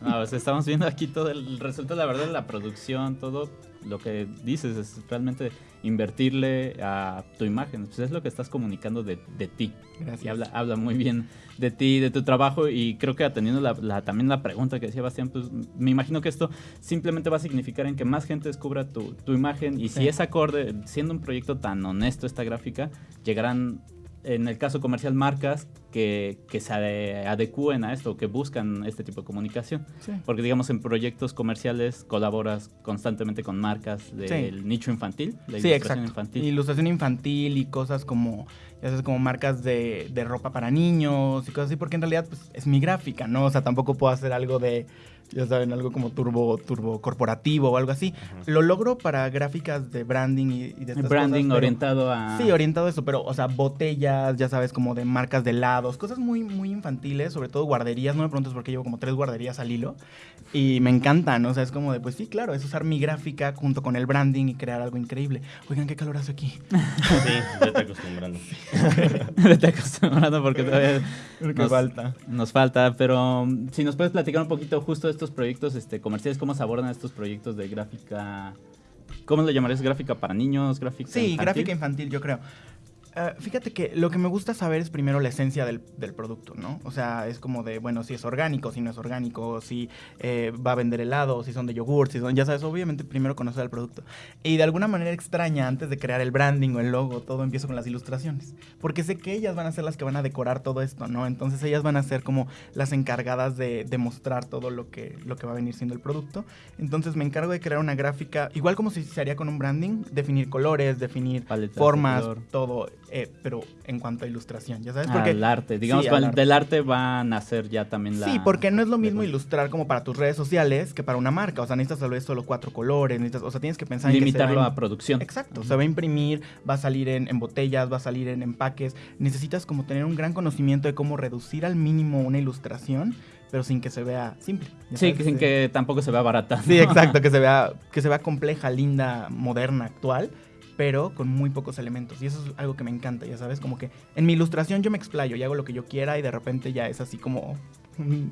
Ah, estamos viendo aquí todo el resultado, la verdad, de la producción, todo lo que dices es realmente invertirle a tu imagen. Pues es lo que estás comunicando de, ti. Gracias. Y habla, habla muy bien de ti, de tu trabajo. Y creo que atendiendo la, también la pregunta que decía Bastián, pues me imagino que esto simplemente va a significar en que más gente descubra tu, imagen. Y si es acorde, siendo un proyecto tan honesto esta gráfica, llegarán en el caso comercial, marcas que, que, se adecúen a esto, que buscan este tipo de comunicación. Porque, digamos, en proyectos comerciales colaboras constantemente con marcas del nicho infantil, la sí, ilustración infantil. Ilustración infantil y cosas como, ya sabes, como marcas de, de, ropa para niños y cosas así, porque en realidad pues, es mi gráfica, ¿no? O sea, tampoco puedo hacer algo de ya saben, algo como turbo, turbo corporativo o algo así. Lo logro para gráficas de branding y, de estas Branding orientado a... Sí, orientado a eso, pero, o sea, botellas, ya sabes, como de marcas de helados, cosas muy, muy infantiles, sobre todo guarderías. No me preguntes porque llevo como tres guarderías al hilo y me encantan, o sea, es como de, pues sí, claro, es usar mi gráfica junto con el branding y crear algo increíble. Oigan, qué calor hace aquí. Sí, vete acostumbrando. vete acostumbrando porque todavía nos falta. Nos falta, pero um, si nos puedes platicar un poquito justo de estos proyectos este, comerciales, cómo se abordan estos proyectos de gráfica. ¿Cómo le llamarías? ¿Gráfica para niños? ¿Gráfica Sí, gráfica infantil, yo creo. Ah, fíjate que lo que me gusta saber es primero la esencia del, producto, ¿no? O sea, es como de, bueno, si es orgánico, si no es orgánico, si eh, va a vender helado, si son de yogur, si son, ya sabes, obviamente primero conocer el producto. Y de alguna manera extraña, antes de crear el branding o el logo, todo empiezo con las ilustraciones. Porque sé que ellas van a ser las que van a decorar todo esto, ¿no? Entonces ellas van a ser como las encargadas de, demostrar todo lo que, lo que va a venir siendo el producto. Entonces me encargo de crear una gráfica, igual como si se haría con un branding, definir colores, definir formas, todo eh, pero en cuanto a ilustración, ¿ya sabes? Porque, al arte, digamos, del arte va a nacer ya también la... Sí, porque no es lo mismo ilustrar como para tus redes sociales que para una marca, o sea, necesitas tal vez solo cuatro colores, necesitas, o sea, tienes que pensar Limitarlo en a producción. Exacto, se va a imprimir, va a salir en, en, botellas, va a salir en empaques, necesitas como tener un gran conocimiento de cómo reducir al mínimo una ilustración pero sin que se vea simple. Sí, sin que tampoco se vea barata. Sí, exacto, que se vea, que se vea compleja, linda, moderna, actual pero con muy pocos elementos. Y eso es algo que me encanta, ya sabes, como que en mi ilustración yo me explayo y hago lo que yo quiera y de repente ya es así como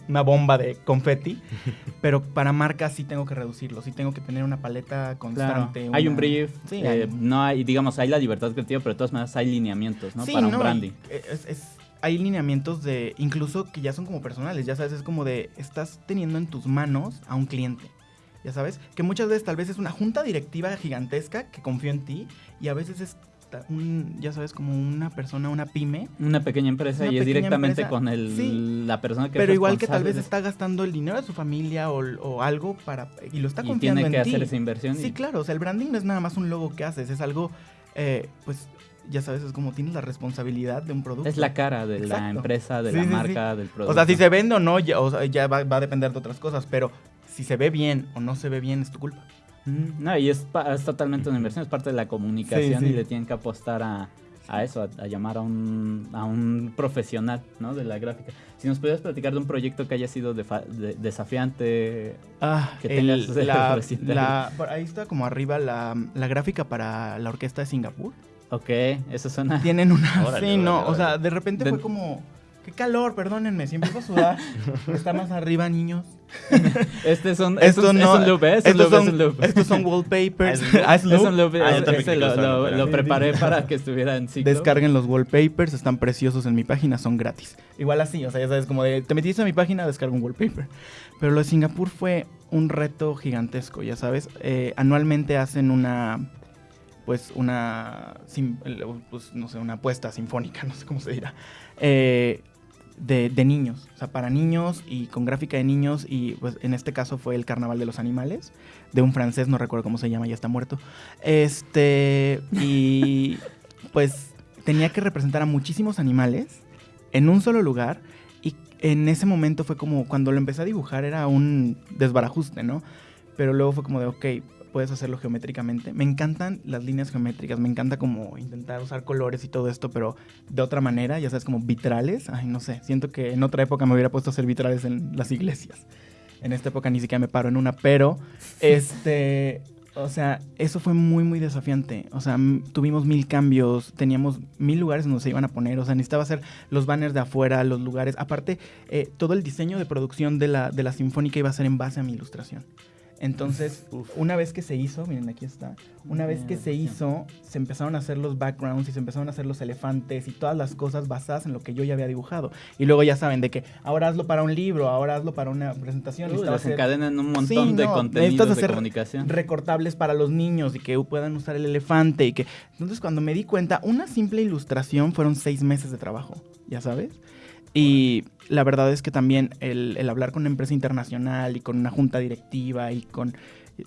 una bomba de confeti, pero para marcas sí tengo que reducirlo, sí tengo que tener una paleta constante. Hay un brief, eh, no hay, digamos, hay la libertad creativa, pero de todas maneras hay lineamientos, ¿no? para un branding. hay lineamientos de, incluso que ya son como personales, ya sabes, es como de, estás teniendo en tus manos a un cliente ya sabes, que muchas veces tal vez es una junta directiva gigantesca que confío en ti y a veces es un, ya sabes, como una persona, una pyme. Una pequeña empresa y es directamente con el, la persona que Pero igual que tal vez está gastando el dinero de su familia o, algo para y lo está confiando y tiene que hacer esa inversión. Sí, claro, o sea, el branding no es nada más un logo que haces, es algo, eh, pues ya sabes, es como tienes la responsabilidad de un producto. Es la cara de la empresa, de la marca, del producto. O sea, si se vende o no, ya, o sea, ya va, a depender de otras cosas, pero si se ve bien o no se ve bien es tu culpa. No, y es, totalmente una inversión, es parte de la comunicación y le tienen que apostar a, eso, a, llamar a un, a un profesional ¿no? de la gráfica. Si nos pudieras platicar de un proyecto que haya sido desafiante, ah, que tengas la, Ahí está como arriba la, la gráfica para la orquesta de Singapur. Ok, eso suena. Tienen una. sí, no, o sea, de repente fue como. Qué calor, perdónenme, si empiezo a sudar. está más arriba, niños. Este son, Esto no, es un loop, ¿eh? estos, son, estos son wallpapers. Ah, es un loop. Este lo, lo, preparé para que estuviera en ciclo. Descarguen los wallpapers, están preciosos en mi página, son gratis. Igual así, o sea, ya sabes, como de, te metiste a mi página, descarga un wallpaper. Pero lo de Singapur fue un reto gigantesco, ya sabes. Eh, anualmente hacen una pues una, pues, no sé, una apuesta sinfónica, no sé cómo se dirá, eh, de, de, niños, o sea, para niños y con gráfica de niños y pues en este caso fue el Carnaval de los Animales, de un francés, no recuerdo cómo se llama, ya está muerto, este, y pues tenía que representar a muchísimos animales en un solo lugar y en ese momento fue como, cuando lo empecé a dibujar era un desbarajuste, ¿no? Pero luego fue como de, ok, puedes hacerlo geométricamente. Me encantan las líneas geométricas, me encanta como intentar usar colores y todo esto, pero de otra manera, ya sabes, como vitrales. Ay, no sé, siento que en otra época me hubiera puesto a hacer vitrales en las iglesias. En esta época ni siquiera me paro en una, pero este, o sea, eso fue muy, muy desafiante. O sea, tuvimos mil cambios, teníamos mil lugares donde se iban a poner. O sea, necesitaba hacer los banners de afuera, los lugares. Aparte, eh, todo el diseño de producción de la, de la Sinfónica iba a ser en base a mi ilustración. Entonces, una vez que se hizo, miren, aquí está, una vez que se hizo, se empezaron a hacer los backgrounds y se empezaron a hacer los elefantes y todas las cosas basadas en lo que yo ya había dibujado. Y luego ya saben de que ahora hazlo para un libro, ahora hazlo para una presentación. Las encadenan un montón de contenidos de comunicación. Recortables para los niños y que puedan usar el elefante y que... Entonces, cuando me di cuenta, una simple ilustración fueron seis meses de trabajo, ¿ya sabes? Y la verdad es que también el, el, hablar con una empresa internacional y con una junta directiva y con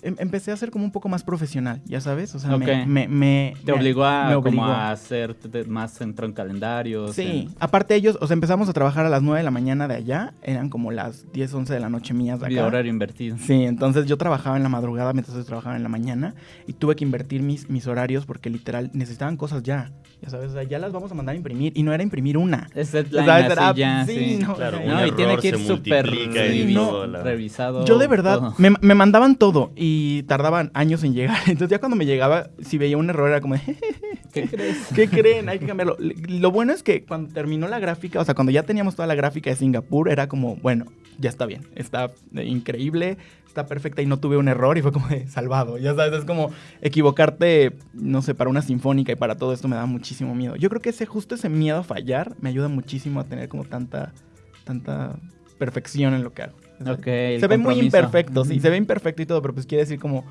empecé a ser como un poco más profesional, ya sabes, o sea, me, me, Te obligó a, Como a hacer más centro en calendarios. Sí, aparte ellos, o sea, empezamos a trabajar a las 9 de la mañana de allá, eran como las 10, 11 de la noche mías de acá. horario invertido. Sí, entonces yo trabajaba en la madrugada mientras ellos trabajaban en la mañana y tuve que invertir mis, mis horarios porque literal necesitaban cosas ya, ya sabes, o sea, ya las vamos a mandar a imprimir y no era imprimir una. Es la ya, sí, No, claro, no, y tiene que ir súper revisado. Yo de verdad, me, me mandaban todo y tardaban años en llegar. Entonces ya cuando me llegaba, si veía un error era como, ¿qué crees? ¿Qué creen? Hay que cambiarlo. Lo bueno es que cuando terminó la gráfica, o sea, cuando ya teníamos toda la gráfica de Singapur, era como, bueno, ya está bien, está increíble, está perfecta y no tuve un error y fue como de salvado. Ya sabes, es como equivocarte, no sé, para una sinfónica y para todo esto me da muchísimo miedo. Yo creo que ese justo ese miedo a fallar me ayuda muchísimo a tener como tanta, tanta perfección en lo que hago se ve muy imperfecto, sí, se ve imperfecto y todo, pero pues quiere decir como,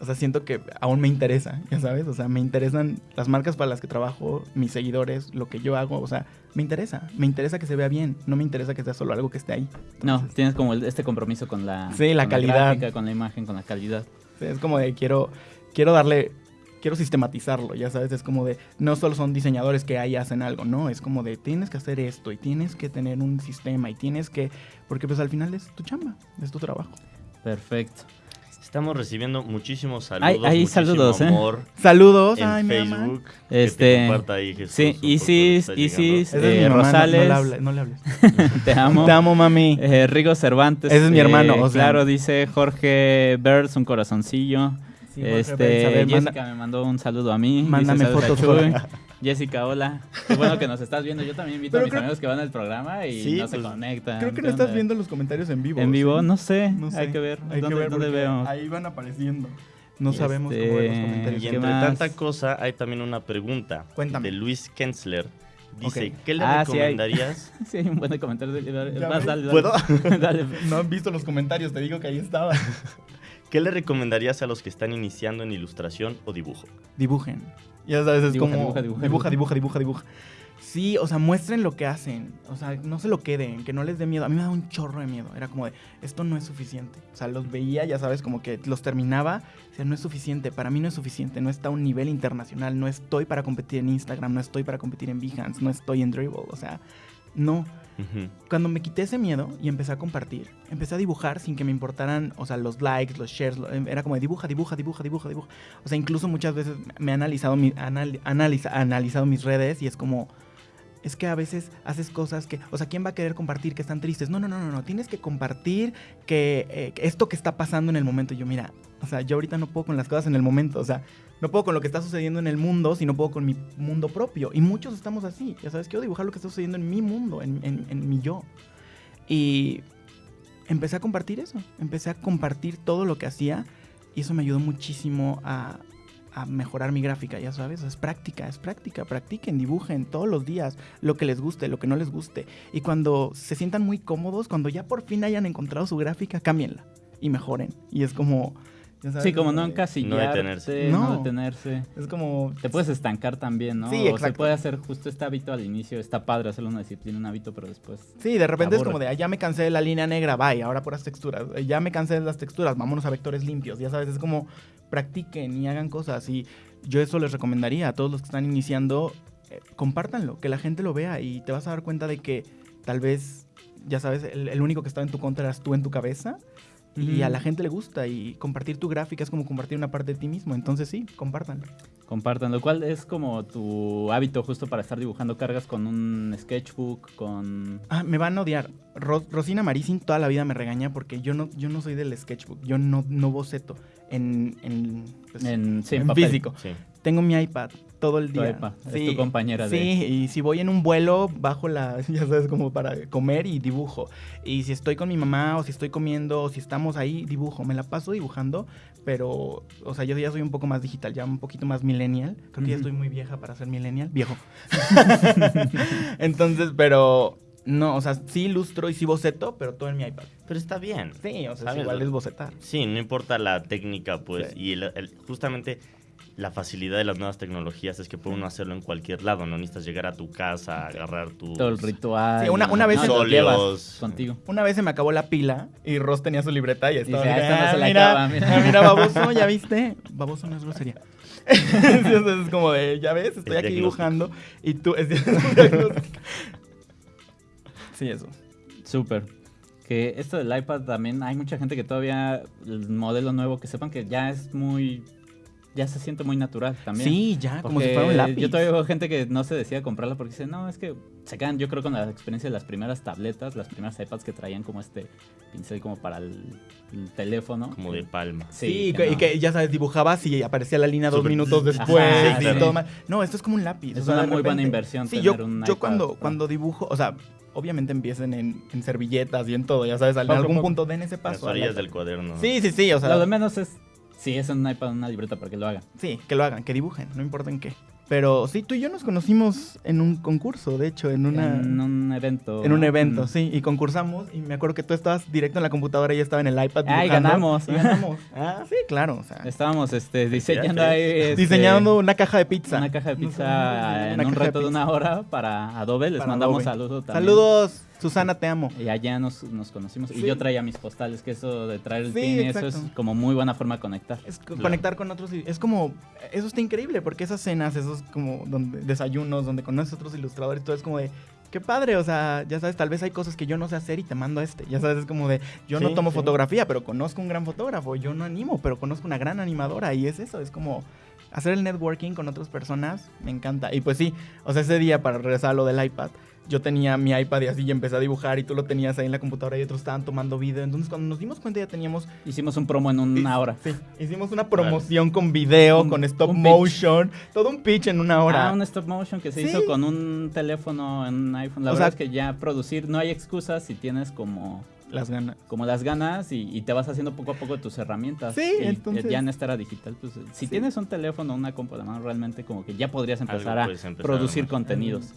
o sea, siento que aún me interesa, ya sabes, o sea, me interesan las marcas para las que trabajo, mis seguidores, lo que yo hago, o sea, me interesa, me interesa que se vea bien, no me interesa que sea solo algo que esté ahí. no, tienes como este compromiso con la, sí, la calidad, con la imagen, con la calidad. es como de quiero, quiero darle quiero sistematizarlo, ya sabes, es como de, no solo son diseñadores que ahí hacen algo, no, es como de, tienes que hacer esto y tienes que tener un sistema y tienes que, porque pues al final es tu chamba, es tu trabajo. Perfecto. Estamos recibiendo muchísimos saludos. Hay, saludos, ¿eh? Saludos en Facebook. Este, ahí, Jesús, sí, Isis, Isis, eh, Rosales. No, le hables. Te amo. Te amo, mami. Eh, Rigo Cervantes. Ese es mi hermano. Eh, claro, dice Jorge Birds, un corazoncillo este, Jessica me mandó un saludo a mí. Mándame fotos. Jessica, hola. Qué bueno que nos estás viendo. Yo también invito a mis amigos que van al programa y no se pues, conectan. Creo que no estás viendo los comentarios en vivo. ¿En vivo? No sé. Hay que ver. Hay ¿Dónde, que ver veo? Ahí van apareciendo. No sabemos cómo ver los este, comentarios. Y entre tanta cosa, hay también una pregunta Cuéntame. de Luis Kensler. Dice, ¿qué le ah, recomendarías? Sí hay, un buen comentario. Más, dale, ¿Puedo? dale. No han visto los comentarios, te digo que ahí estaba. ¿Qué le recomendarías a los que están iniciando en ilustración o dibujo? Dibujen. Ya sabes, es como... Dibuja, dibuja, dibuja, dibuja, dibuja, dibuja. Sí, o sea, muestren lo que hacen. O sea, no se lo queden, que no les dé miedo. A mí me da un chorro de miedo. Era como de, esto no es suficiente. O sea, los veía, ya sabes, como que los terminaba. O sea, no es suficiente. Para mí no es suficiente. No está a un nivel internacional. No estoy para competir en Instagram. No estoy para competir en Behance. No estoy en Dribble. O sea, no. Cuando me quité ese miedo y empecé a compartir, empecé a dibujar sin que me importaran, o sea, los likes, los shares, em, era como dibuja, dibuja, dibuja, dibuja, dibuja. O sea, incluso muchas veces me he analizado, mi, analizado mis redes y es como, es que a veces haces cosas que, o sea, ¿quién va a querer compartir que están tristes? No, no, no, no, no, tienes que compartir que, eh, esto que está pasando en el momento. yo, mira, o sea, yo ahorita no puedo con las cosas en el momento, o sea, no puedo con lo que está sucediendo en el mundo, sino puedo con mi mundo propio. Y muchos estamos así, ya sabes, quiero dibujar lo que está sucediendo en mi mundo, en, en mi yo. Y empecé a compartir eso, empecé a compartir todo lo que hacía y eso me ayudó muchísimo a, a mejorar mi gráfica, ya sabes, es práctica, es práctica, practiquen, dibujen todos los días lo que les guste, lo que no les guste. Y cuando se sientan muy cómodos, cuando ya por fin hayan encontrado su gráfica, cámbienla y mejoren. Y es como, sí, como no encasillarse, no detenerse. No. detenerse. Es como... Te puedes estancar también, ¿no? Sí, o se puede hacer justo este hábito al inicio. Está padre hacerlo una disciplina, un hábito, pero después... Sí, de repente es como de, ah, ya me cansé de la línea negra, bye, ahora por las texturas. Eh, ya me cansé de las texturas, vámonos a vectores limpios. Ya sabes, es como practiquen y hagan cosas. Y yo eso les recomendaría a todos los que están iniciando, eh, compártanlo, que la gente lo vea y te vas a dar cuenta de que tal vez, ya sabes, el, el único que estaba en tu contra eras tú en tu cabeza y a la gente le gusta y compartir tu gráfica es como compartir una parte de ti mismo. Entonces sí, compártanlo. Compártanlo. ¿Cuál es como tu hábito justo para estar dibujando cargas con un sketchbook, con... Ah, me van a odiar. Rosina Maricin toda la vida me regaña porque yo no, yo no soy del sketchbook. Yo no, no boceto en, en, pues, en, físico. Tengo mi iPad todo el día. sí, es tu compañera sí, y si voy en un vuelo, bajo la, ya sabes, como para comer y dibujo. Y si estoy con mi mamá o si estoy comiendo o si estamos ahí, dibujo. Me la paso dibujando, pero, o sea, yo ya soy un poco más digital, ya un poquito más millennial. Creo que ya estoy muy vieja para ser millennial. Viejo. Entonces, pero... No, o sea, sí ilustro y sí boceto, pero todo en mi iPad. Pero está bien. Sí, o sea, igual es bocetar. Sí, no importa la técnica, pues. Y justamente la facilidad de las nuevas tecnologías es que puede uno hacerlo en cualquier lado, no necesitas llegar a tu casa, agarrar tu... Todo el ritual. Sí, una, una vez se lo llevas contigo. Una vez se me acabó la pila y Ross tenía su libreta y estaba... Ah, mira, mira, mira, baboso, ¿ya viste? Baboso no es grosería. Entonces es como de, ya ves, estoy aquí dibujando y tú... sí, eso. Súper que esto del iPad también hay mucha gente que todavía el modelo nuevo que sepan que ya es muy ya se siente muy natural también. Sí, ya, como si fuera un lápiz. Yo todavía veo gente que no se decía comprarla porque dice, no, es que se quedan, yo creo, con la experiencia de las primeras tabletas, las primeras iPads que traían como este pincel como para el, teléfono. Como de palma. Sí, y que ya sabes, dibujabas y aparecía la línea dos minutos después y todo más. No, esto es como un lápiz. Es una muy buena inversión. Sí, yo, yo cuando, cuando dibujo, o sea, obviamente empiecen en, servilletas y en todo, ya sabes, en algún punto den ese paso. Las orillas del cuaderno. Sí, sí, sí, o sea. Lo de menos es Sí, es un iPad, una libreta para que lo hagan. Sí, que lo hagan, que dibujen, no importa en qué. Pero sí, tú y yo nos conocimos en un concurso, de hecho, en una... En un evento. En un evento, sí, y concursamos y me acuerdo que tú estabas directo en la computadora y yo estaba en el iPad Ah, y ganamos. Y ganamos. ah, sí, claro. O sea. Estábamos este, diseñando ahí... Este, diseñando una caja de pizza. Una caja de pizza en un reto de, una hora para Adobe. Les mandamos saludos también. Saludos. Susana, te amo. Y allá nos, conocimos. Y yo traía mis postales, que eso de traer el sí, eso es como muy buena forma de conectar. Es conectar con otros. Es como, eso está increíble, porque esas cenas, esos como donde, desayunos, donde conoces a otros ilustradores, todo es como de, qué padre, o sea, ya sabes, tal vez hay cosas que yo no sé hacer y te mando a este. Ya sabes, es como de, yo no tomo fotografía, pero conozco un gran fotógrafo. Yo no animo, pero conozco una gran animadora. Y es eso, es como hacer el networking con otras personas, me encanta. Y pues sí, o sea, ese día, para regresar a lo del iPad, yo tenía mi iPad y así y empecé a dibujar y tú lo tenías ahí en la computadora y otros estaban tomando video. Entonces cuando nos dimos cuenta ya teníamos... Hicimos un promo en una hora. Sí, hicimos una promoción con video, con stop motion, todo un pitch en una hora. Ah, un stop motion que se hizo con un teléfono en un iPhone. La verdad es que ya producir, no hay excusas si tienes como... Las ganas. Como las ganas y, te vas haciendo poco a poco tus herramientas. Sí, entonces. Ya en esta era digital, pues si tienes un teléfono o una compu de mano, realmente como que ya podrías empezar a producir contenidos.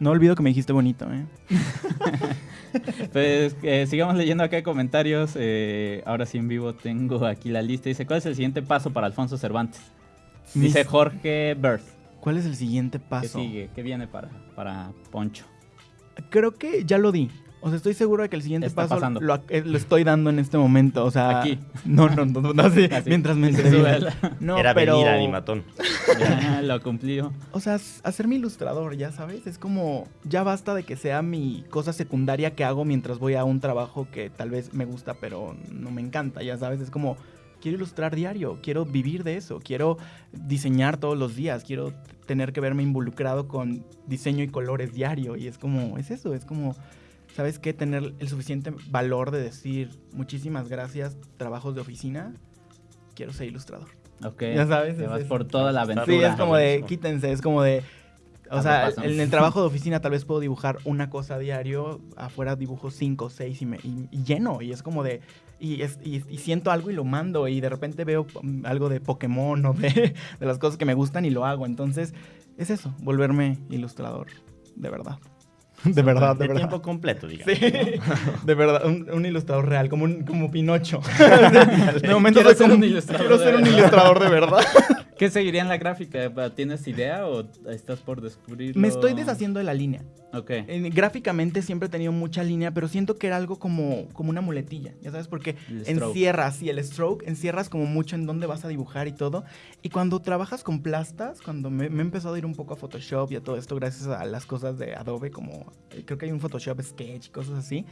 No olvido que me dijiste bonito, ¿eh? pues eh, sigamos leyendo acá comentarios. Eh, ahora sí en vivo tengo aquí la lista. Dice, ¿cuál es el siguiente paso para Alfonso Cervantes? Dice Jorge Berth. ¿Cuál es el siguiente paso? ¿Qué sigue? ¿Qué viene para, para Poncho? Creo que ya lo di. O sea, estoy seguro de que el siguiente paso lo, eh, lo, estoy dando en este momento. O sea, aquí. No, no, no, no, sí, mientras me No, Era pero... venir animatón. Ya, lo cumplió. O sea, hacerme ilustrador, ya sabes, es como ya basta de que sea mi cosa secundaria que hago mientras voy a un trabajo que tal vez me gusta, pero no me encanta, ya sabes, es como quiero ilustrar diario, quiero vivir de eso, quiero diseñar todos los días, quiero tener que verme involucrado con diseño y colores diario y es como es eso, es como ¿sabes qué? Tener el suficiente valor de decir muchísimas gracias, trabajos de oficina, quiero ser ilustrador. Ok. Ya sabes. Te vas por toda la aventura. Sí, es como de, quítense, es como de... O sea, en el trabajo de oficina tal vez puedo dibujar una cosa a diario, afuera dibujo cinco, seis y, me, lleno. Y es como de. Y, y, siento algo y lo mando. Y de repente veo algo de Pokémon o de, de las cosas que me gustan y lo hago. Entonces, es eso, volverme ilustrador, de verdad. De verdad, de, de verdad. tiempo completo, digamos. Sí, de verdad, un, ilustrador real, como, un, como Pinocho. de momento quiero ser un ilustrador. Quiero ser un ilustrador de verdad. ¿Qué seguiría en la gráfica? ¿Tienes idea o estás por descubrirlo? Me estoy deshaciendo de la línea. Ok. gráficamente siempre he tenido mucha línea, pero siento que era algo como, como una muletilla, ¿ya sabes? Porque encierras, sí, el stroke, encierras como mucho en dónde vas a dibujar y todo. Y cuando trabajas con plastas, cuando me, me he empezado a ir un poco a Photoshop y a todo esto gracias a las cosas de Adobe, como creo que hay un Photoshop Sketch y cosas así,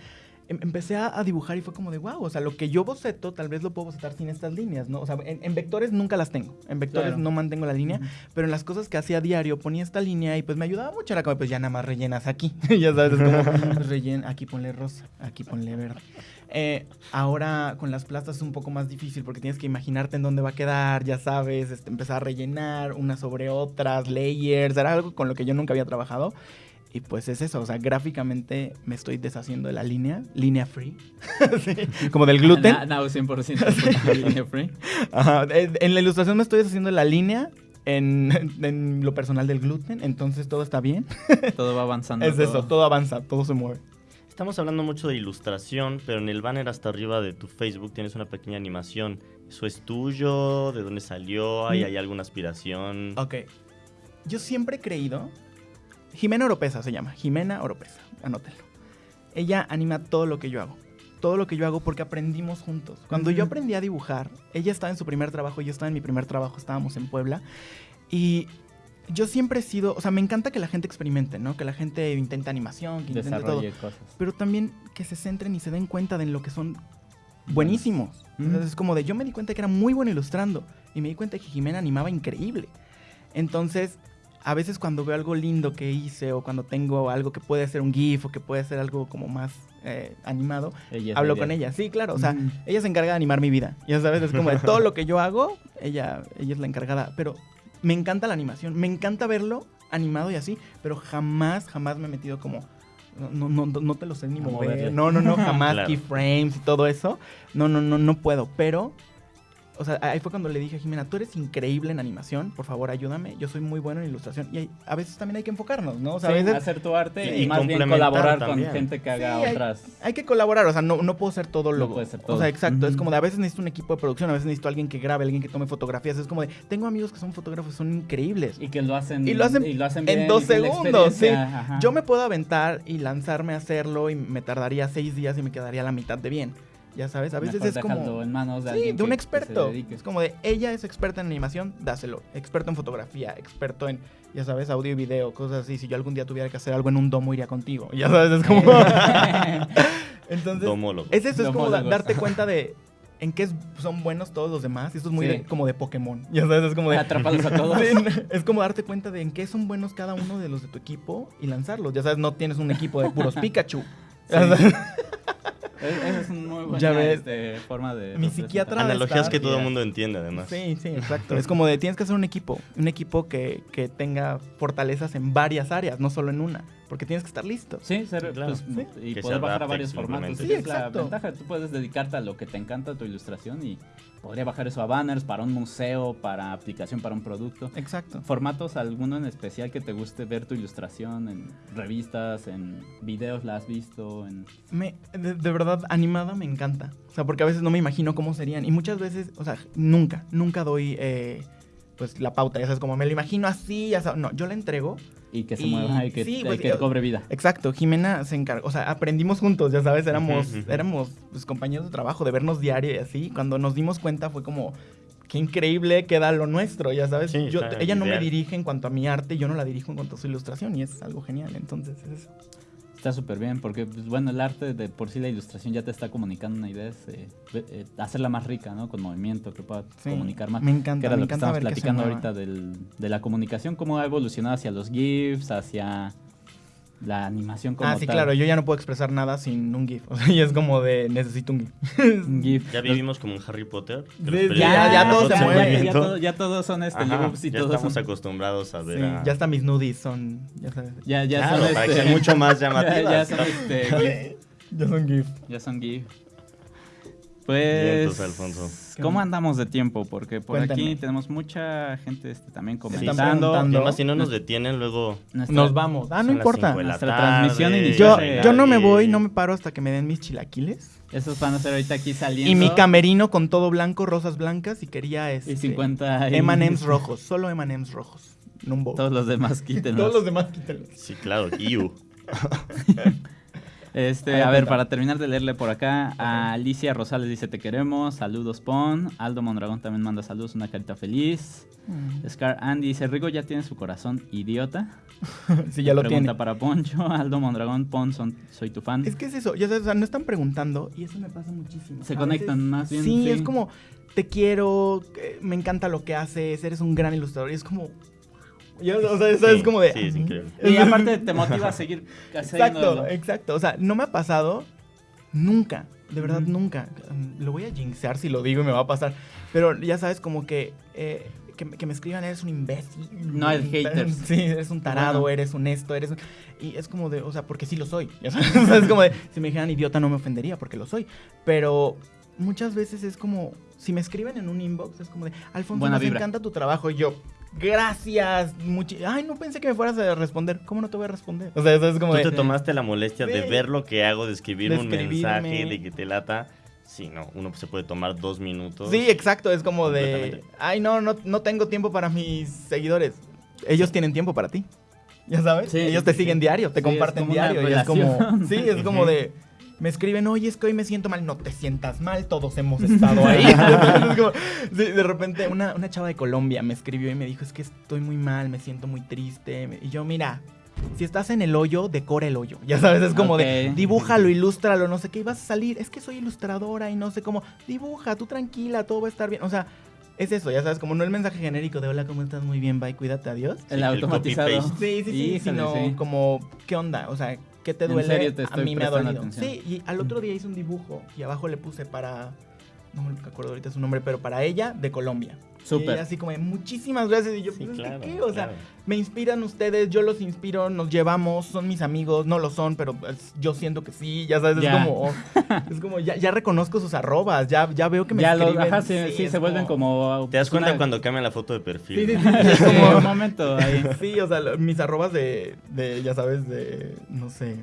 empecé a, dibujar y fue como de, wow, o sea, lo que yo boceto tal vez lo puedo bocetar sin estas líneas, ¿no? O sea, en, vectores nunca las tengo, en vectores no mantengo la línea, pero en las cosas que hacía a diario ponía esta línea y pues me ayudaba mucho, era como, pues ya nada más rellenas aquí, ya sabes, es como, pues, rellena, aquí ponle rosa, aquí ponle verde. Eh, ahora con las plastas es un poco más difícil porque tienes que imaginarte en dónde va a quedar, ya sabes, este, empezar a rellenar unas sobre otras, layers, era algo con lo que yo nunca había trabajado. Y pues es eso, o sea, gráficamente me estoy deshaciendo de la línea, línea free, como del gluten. No, 100% línea free. Ajá, en la ilustración me estoy deshaciendo de la línea, en, en, lo personal del gluten, entonces todo está bien. todo va avanzando. Es eso, todo avanza, todo se mueve. Estamos hablando mucho de ilustración, pero en el banner hasta arriba de tu Facebook tienes una pequeña animación. ¿Eso es tuyo? ¿De dónde salió? ¿Hay, mm. ¿hay alguna aspiración? Ok. Yo siempre he creído Jimena Oropesa se llama, Jimena Oropesa, anótenlo. Ella anima todo lo que yo hago. Todo lo que yo hago porque aprendimos juntos. Cuando yo aprendí a dibujar, ella estaba en su primer trabajo, yo estaba en mi primer trabajo, estábamos en Puebla. Y yo siempre he sido, o sea, me encanta que la gente experimente, ¿no? Que la gente intente animación, que intente todo. Cosas. Pero también que se centren y se den cuenta de lo que son buenísimos. Entonces es como de, yo me di cuenta que era muy bueno ilustrando y me di cuenta que Jimena animaba increíble. Entonces, a veces cuando veo algo lindo que hice o cuando tengo algo que puede ser un GIF o que puede ser algo como más eh, animado, hablo con ella. Sí, claro, o sea, ella se encarga de animar mi vida. Ya sabes, es como de todo lo que yo hago, ella, ella es la encargada. Pero me encanta la animación, me encanta verlo animado y así, pero jamás, jamás me he metido como... No, no, no, te lo sé ni mover. No, no, no, jamás keyframes y todo eso. No, no, no, no puedo. Pero o sea, ahí fue cuando le dije a Jimena, tú eres increíble en animación, por favor ayúdame, yo soy muy bueno en ilustración. Y a veces también hay que enfocarnos, ¿no? O sea, a veces, hacer tu arte y, más bien colaborar con gente que haga otras. Hay, que colaborar, o sea, no, no puedo ser todo lo. No puede ser todo. O sea, exacto, es como de a veces necesito un equipo de producción, a veces necesito alguien que grabe, alguien que tome fotografías. Es como de, tengo amigos que son fotógrafos, son increíbles. Y que lo hacen, y lo hacen, en dos segundos, sí. Yo me puedo aventar y lanzarme a hacerlo y me tardaría seis días y me quedaría la mitad de bien. Ya sabes, a veces es como. en manos de, sí, de un experto. es como de ella es experta en animación, dáselo. Experto en fotografía, experto en, ya sabes, audio y video, cosas así. Si yo algún día tuviera que hacer algo en un domo, iría contigo. Ya sabes, es como. Entonces, es eso, es como darte cuenta de en qué son buenos todos los demás. Y esto es muy como de Pokémon. Ya sabes, es como de. Atraparlos a todos. es como darte cuenta de en qué son buenos cada uno de los de tu equipo y lanzarlos. Ya sabes, no tienes un equipo de puros Pikachu. Esa es una muy buena este, forma de. Mi psiquiatra. Analogías que todo el mundo entiende, además. Sí, sí, exacto. es como de tienes que hacer un equipo. Un equipo que, que tenga fortalezas en varias áreas, no solo en una. porque tienes que estar listo. Sí, ser, claro. Pues, y poder bajar a varios formatos. Sí, es la ventaja. Tú puedes dedicarte a lo que te encanta, tu ilustración, y podría bajar eso a banners para un museo, para aplicación para un producto. Exacto. ¿Formatos alguno en especial que te guste ver tu ilustración en revistas, en videos la has visto? En... Me, de, verdad, animada me encanta. O sea, porque a veces no me imagino cómo serían. Y muchas veces, o sea, nunca, nunca doy eh, pues la pauta. Ya sabes, como me lo imagino así, ya sabes. No, yo la entrego y que se mueva y que, pues, que cobre vida. Exacto, Jimena se encargó, o sea, aprendimos juntos, ya sabes, éramos, éramos pues, compañeros de trabajo, de vernos diario y así. Cuando nos dimos cuenta fue como, qué increíble queda lo nuestro, ya sabes. ella no me dirige en cuanto a mi arte, yo no la dirijo en cuanto a su ilustración y es algo genial, entonces es eso. Está súper bien, porque, pues, bueno, el arte de por sí la ilustración ya te está comunicando una idea, es eh, eh, hacerla más rica, ¿no? Con movimiento, que pueda comunicar más. Me encanta. Que era lo que estamos platicando ahorita del, de la comunicación, cómo ha evolucionado hacia los GIFs, hacia la animación como Ah, sí, claro, yo ya no puedo expresar nada sin un GIF. O sea, y es como de necesito un GIF. Ya vivimos como en Harry Potter. ya, ya, todos se mueven. Ya, todos son este GIFs y ya estamos acostumbrados a ver. Sí, Ya hasta mis nudies son. Ya sabes. Ya, ya son para este, mucho más llamativas. ya, son este, ya son GIF. Ya son GIF. Pues, Alfonso. ¿cómo andamos de tiempo? Porque por aquí tenemos mucha gente este, también comentando. además, si no nos detienen, luego nos vamos. Ah, no importa. Nuestra transmisión Yo, yo no me voy, no me paro hasta que me den mis chilaquiles. Esos van a ser ahorita aquí saliendo. Y mi camerino con todo blanco, rosas blancas y quería este, y 50 M&M's rojos, solo M&M's rojos. Todos los demás quítenlos. Todos los demás quítenlos. Sí, claro, you. Este, a ver, para terminar de leerle por acá, a Alicia Rosales dice te queremos, saludos Pon, Aldo Mondragón también manda saludos, una carita feliz. Mm. Scar Andy dice, Rigo ya tiene su corazón idiota. sí, ya lo Pregunta para Poncho, Aldo Mondragón, Pon, soy tu fan. Es que es eso, ya sabes, o sea, no están preguntando y eso me pasa muchísimo. Se conectan más bien. Sí, es como, te quiero, eh, me encanta lo que haces, eres un gran ilustrador y es como, o sea, eso es como de. Sí, es increíble. Y aparte te motiva a seguir Exacto, exacto. O sea, no me ha pasado nunca. De verdad, nunca. Lo voy a jinxear si lo digo y me va a pasar. Pero ya sabes, como que. Eh, que, me escriban, eres un imbécil. No, es hater. Sí, eres un tarado, eres un esto, eres un... Y es como de, o sea, porque sí lo soy. Ya sabes? es como de, si me dijeran idiota no me ofendería porque lo soy. Pero muchas veces es como, si me escriben en un inbox, es como de, Alfonso, me encanta tu trabajo. Y yo, gracias. Ay, no pensé que me fueras a responder. ¿Cómo no te voy a responder? O sea, eso es como. Tú te tomaste la molestia de ver lo que hago, de escribir un mensaje, de que te lata. Sí, no, uno se puede tomar dos minutos. Sí, exacto, es como de, ay, no, no, no tengo tiempo para mis seguidores. Ellos tienen tiempo para ti. ¿Ya sabes? Ellos te siguen diario, te comparten diario. Y es como, sí, es como de, me escriben, oye, es que hoy me siento mal. No te sientas mal, todos hemos estado ahí. de repente, una, una, chava de Colombia me escribió y me dijo, es que estoy muy mal, me siento muy triste. Y yo, mira, si estás en el hoyo, decora el hoyo. Ya sabes, es como de, dibújalo, ilústralo, no sé qué, y vas a salir. Es que soy ilustradora y no sé cómo. Dibuja, tú tranquila, todo va a estar bien. O sea, es eso, ya sabes, como no el mensaje genérico de hola, ¿cómo estás? Muy bien, bye, cuídate, adiós. El automatizado. Sí, sí, sí, sino como, ¿qué onda? O sea, ¿qué te duele? a mí me ha dolido. Sí, y al otro día hice un dibujo y abajo le puse para, no me acuerdo ahorita su nombre, pero para ella de Colombia. Súper. Y así como, muchísimas gracias. Y yo, sí, pues, ¿qué? O sea, me inspiran ustedes, yo los inspiro, nos llevamos, son mis amigos, no lo son, pero pues, yo siento que sí, ya sabes, es como, es como, ya, ya, reconozco sus arrobas, ya, ya veo que me ya escriben. ajá, sí, se vuelven como... ¿Te das cuenta cuando cambian la foto de perfil? Sí, sí, sí. es como un momento ahí. Sí, o sea, mis arrobas de, de, ya sabes, de, no sé,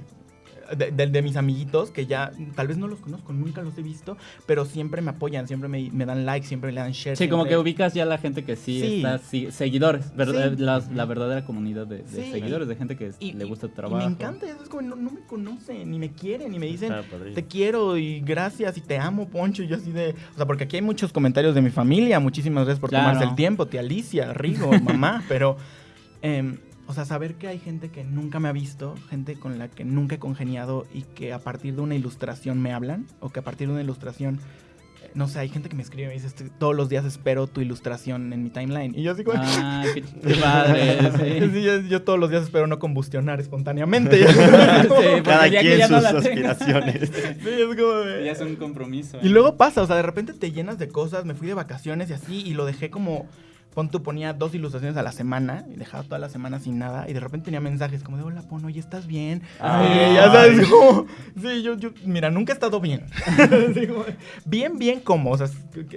de, de, mis amiguitos que ya tal vez no los conozco, nunca los he visto, pero siempre me apoyan, siempre me, me dan like, siempre me dan share. Sí, como que ubicas ya la gente que sí, está, seguidores, La, verdadera comunidad de, seguidores, de gente que le gusta tu trabajo. me encanta, es como no, me conocen, ni me quieren, ni me dicen te quiero y gracias y te amo, Poncho, y yo así de, o sea, porque aquí hay muchos comentarios de mi familia, muchísimas gracias por tomarse el tiempo, tía Alicia, Rigo, mamá, pero... Eh, o sea, saber que hay gente que nunca me ha visto, gente con la que nunca he congeniado y que a partir de una ilustración me hablan, o que a partir de una ilustración, eh, no sé, hay gente que me escribe y me dice, todos los días espero tu ilustración en mi timeline. Y yo así como... Ah, qué, padre, sí. yo, todos los días espero no combustionar espontáneamente. sí, Cada quien sus aspiraciones. sí, es como Ya es un compromiso. Y luego pasa, o sea, de repente te llenas de cosas, me fui de vacaciones y así, y lo dejé como pon tú ponía dos ilustraciones a la semana y dejaba toda la semana sin nada y de repente tenía mensajes como de hola Pono, ¿y estás bien? Ay, ya sabes, como, sí, yo, yo, mira, nunca he estado bien. bien, bien como, o sea,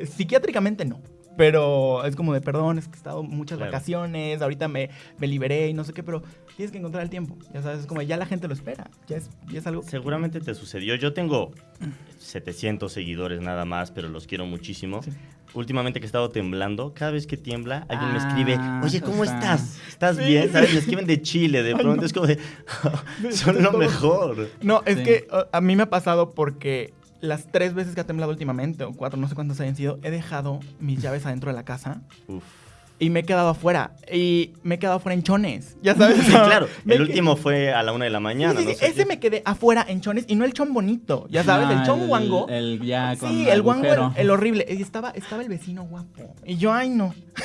psiquiátricamente no. Pero es como de, perdón, es que he estado muchas vacaciones, ahorita me, me liberé y no sé qué, pero tienes que encontrar el tiempo. Ya sabes, es como ya la gente lo espera. Ya es, ya es algo. Seguramente te sucedió. Yo tengo 700 seguidores nada más, pero los quiero muchísimo. Últimamente que he estado temblando, cada vez que tiembla, alguien me escribe, ah, oye, ¿cómo estás? ¿Estás bien? ¿Sabes? Me escriben de Chile, de pronto es como de, son lo mejor. No, es que a mí me ha pasado porque las tres veces que ha temblado últimamente, o cuatro, no sé cuántas hayan sido, he dejado mis llaves adentro de la casa. Uf y me he quedado afuera. Y me he quedado afuera en chones. Ya sabes. Sí, claro. el último fue a la una de la mañana. Sí, ese me quedé afuera en chones y no el chon bonito. Ya sabes, el chon guango. El, ya con Sí, el guango, el, horrible. Y estaba, estaba el vecino guapo. Y yo, ay, no.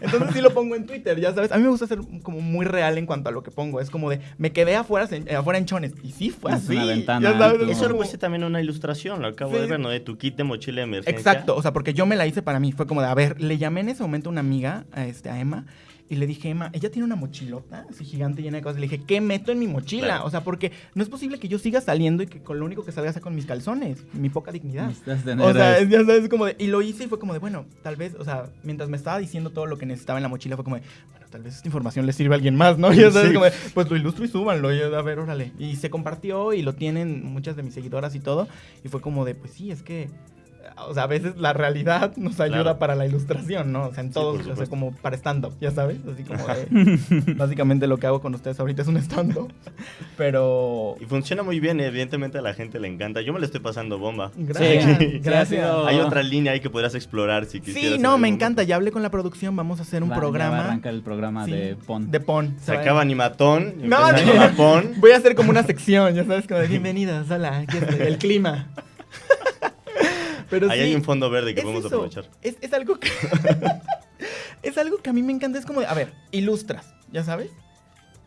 Entonces sí lo pongo en Twitter, ya sabes. A mí me gusta ser como muy real en cuanto a lo que pongo. Es como de, me quedé afuera, afuera en chones. Y sí, fue así. Una ventana. Ya sabes, Eso lo puse también una ilustración. Lo acabo de ver, ¿no? De tu kit de mochila de emergencia. Exacto. O sea, porque yo me la hice para mí. Fue como de, a ver, le llamé en ese momento a una amiga, a, este, a Emma, y le dije, Emma, ella tiene una mochilota así gigante llena de cosas. Le dije, ¿qué meto en mi mochila? O sea, porque no es posible que yo siga saliendo y que con lo único que salga sea con mis calzones. Mi poca dignidad. O sea, ya sabes, como de, y lo hice y fue como de, bueno, tal vez, o sea, mientras me estaba diciendo todo lo que necesitaba en la mochila, fue como de, bueno, tal vez esta información le sirve a alguien más, ¿no? Y ya sabes, como de, pues lo ilustro y súbanlo. Y a ver, órale. Y se compartió y lo tienen muchas de mis seguidoras y todo. Y fue como de, pues sí, es que o sea, a veces la realidad nos ayuda para la ilustración, ¿no? O sea, en todo, o sea, como para stand-up, ya sabes, así como básicamente lo que hago con ustedes ahorita es un stand-up, pero... Y funciona muy bien, evidentemente a la gente le encanta, yo me lo estoy pasando bomba. Gracias, gracias. Hay otra línea ahí que podrás explorar si quisieras. Sí, no, me encanta, ya hablé con la producción, vamos a hacer un programa. Va a arrancar el programa de PON. De PON. Se acaba Animatón, no, no, PON. Voy a hacer como una sección, ya sabes, como de bienvenidas, hola, aquí el clima. Ahí hay un fondo verde que podemos aprovechar. Es, algo que. es algo que a mí me encanta. Es como, a ver, ilustras, ¿ya sabes?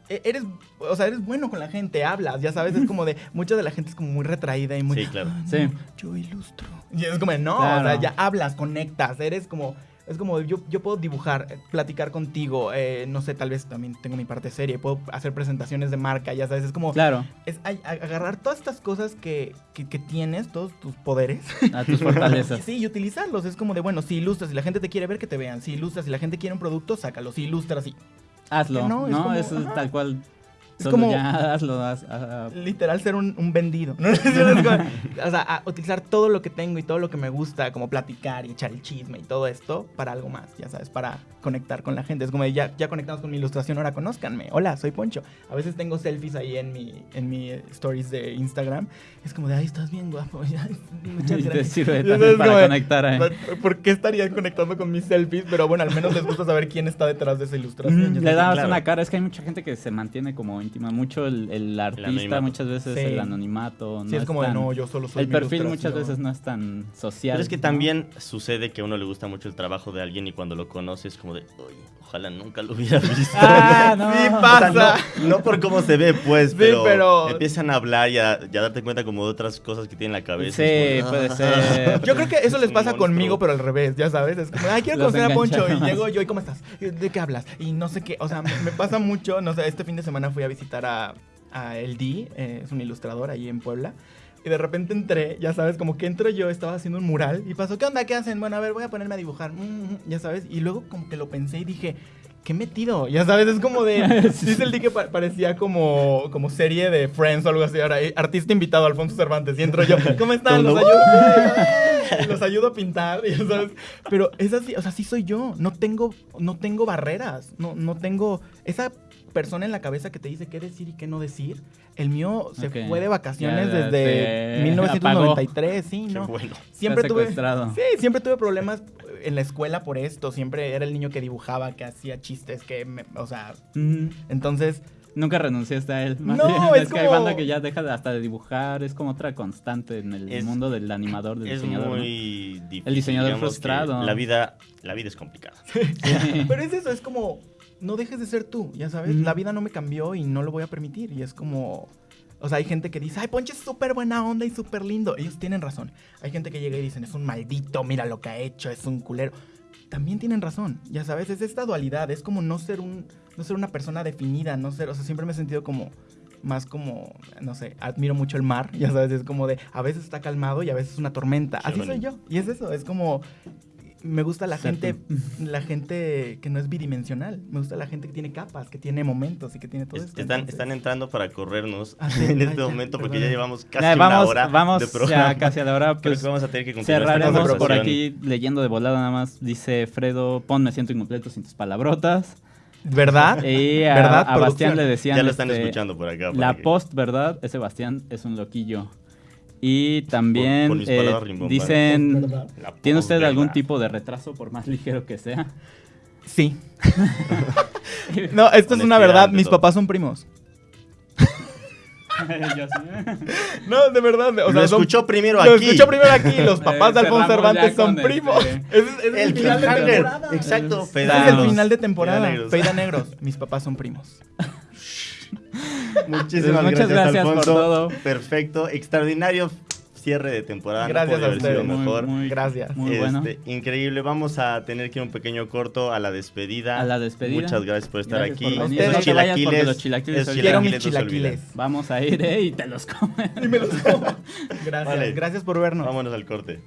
E, eres, o sea, eres bueno con la gente, hablas, ya sabes, es como de, mucha de la gente es como muy retraída y muy... Sí, claro. sí. Yo ilustro. Y es como, no, o sea, ya hablas, conectas, eres como, es como, yo, yo puedo dibujar, eh, platicar contigo, eh, no sé, tal vez también tengo mi parte serie, puedo hacer presentaciones de marca, ya sabes, es como... Claro. Es agarrar todas estas cosas que, que, tienes, todos tus poderes. A tus fortalezas. sí, y utilizarlos. Es como de, bueno, si ilustras, si la gente te quiere ver, que te vean. Si ilustras, si la gente quiere un producto, sácalo. Si ilustras, sí. Hazlo. No, no eso es tal cual es como literal ser un, vendido. o sea, utilizar todo lo que tengo y todo lo que me gusta, como platicar y echar el chisme y todo esto para algo más, ya sabes, para conectar con la gente. Es como ya, ya conectamos con mi ilustración, ahora conózcanme. Hola, soy Poncho. A veces tengo selfies ahí en mi, en mi stories de Instagram. Es como de, ay, estás bien guapo. Muchas gracias. Te sirve también para conectar. ¿eh? ¿Por qué estarían conectando con mis selfies? Pero bueno, al menos les gusta saber quién está detrás de esa ilustración. Le das una cara. Es que hay mucha gente que se mantiene como mucho el, artista, muchas veces el anonimato. Sí, es como de no, yo solo soy El perfil muchas veces no es tan social. Pero es que también sucede que a uno le gusta mucho el trabajo de alguien y cuando lo conoces es como de, oye, ojalá nunca lo hubiera visto. Ah, no. Sí pasa. no, por cómo se ve, pues, pero, empiezan a hablar y a, darte cuenta como de otras cosas que tienen en la cabeza. Sí, puede ser. Yo creo que eso les pasa conmigo, pero al revés, ya sabes. Es como, ay, quiero conocer a Poncho. Y llego yo, ¿y cómo estás? ¿De qué hablas? Y no sé qué. O sea, me pasa mucho. No sé, este fin de semana fui a visitar a, a El D, eh, es un ilustrador ahí en Puebla. Y de repente entré, ya sabes, como que entro yo, estaba haciendo un mural y pasó, ¿qué onda? ¿Qué hacen? Bueno, a ver, voy a ponerme a dibujar, mm, mm, mm", ya sabes. Y luego como que lo pensé y dije, qué metido, ya sabes, es como de, dice el D que parecía como, como serie de Friends o algo así. Ahora, eh, artista invitado, Alfonso Cervantes, y entro yo, ¿cómo están? Los ayudo, los ayudo a pintar, ya sabes. Pero es así, o sea, sí soy yo, no tengo, no tengo barreras, no, no tengo esa persona en la cabeza que te dice qué decir y qué no decir. El mío se fue de vacaciones desde 1993, sí, ¿no? Bueno. Siempre tuve Sí, siempre tuve problemas en la escuela por esto, siempre era el niño que dibujaba, que hacía chistes, que o sea, entonces Nunca renunciaste a él. no, es, que hay banda que ya deja hasta de dibujar, es como otra constante en el mundo del animador, del diseñador. Es muy difícil. El diseñador frustrado. La vida, la vida es complicada. Pero es eso, es como no dejes de ser tú, ya sabes. La vida no me cambió y no lo voy a permitir. Y es como. O sea, hay gente que dice, ay, Ponche es súper buena onda y súper lindo. Ellos tienen razón. Hay gente que llega y dicen, es un maldito, mira lo que ha hecho, es un culero. también tienen razón. Ya sabes, es esta dualidad, es como no ser un no ser una persona definida, no ser, o sea, siempre me he sentido como más como, no sé, admiro mucho el mar, ya sabes, es como de, a veces está calmado y a veces es una tormenta. Así soy yo. Y es eso, es como, me gusta la gente, la gente que no es bidimensional. Me gusta la gente que tiene capas, que tiene momentos y que tiene todo esto. Están, están entrando para corrernos ah, en este momento porque ya llevamos casi una hora vamos de programa. Ya casi a la hora. Pues, vamos a tener que continuar. Cerraremos por aquí leyendo de volada nada más. Dice Fredo, pon me siento incompleto sin tus palabrotas. ¿Verdad? Y a, ¿verdad? a Bastián le decían. Ya lo están este, escuchando por acá. la post, ¿verdad? Ese Bastián es un loquillo. Y también eh, dicen, ¿tiene usted algún tipo de retraso por más ligero que sea? Sí. no, esto es una verdad, mis papás son primos. no, de verdad. O lo escuchó primero aquí. Lo escuchó primero aquí. Los papás de Alfonso Cervantes son primos. Es, el, final de temporada. Exacto. Es, es el final de temporada. Peida negros. Mis papás son primos. Muchísimas Muchas gracias, Alfonso. por todo. Perfecto, extraordinario cierre de temporada. Gracias a ustedes. Mejor. gracias. Muy bueno. Este, increíble. Vamos a tener que ir un pequeño corto a la despedida. A la despedida. Muchas gracias por estar aquí. Por los chilaquiles. Los chilaquiles Quiero mis chilaquiles. Vamos a ir eh, y te los comen. Y me los como. Gracias. Gracias por vernos. Vámonos al corte.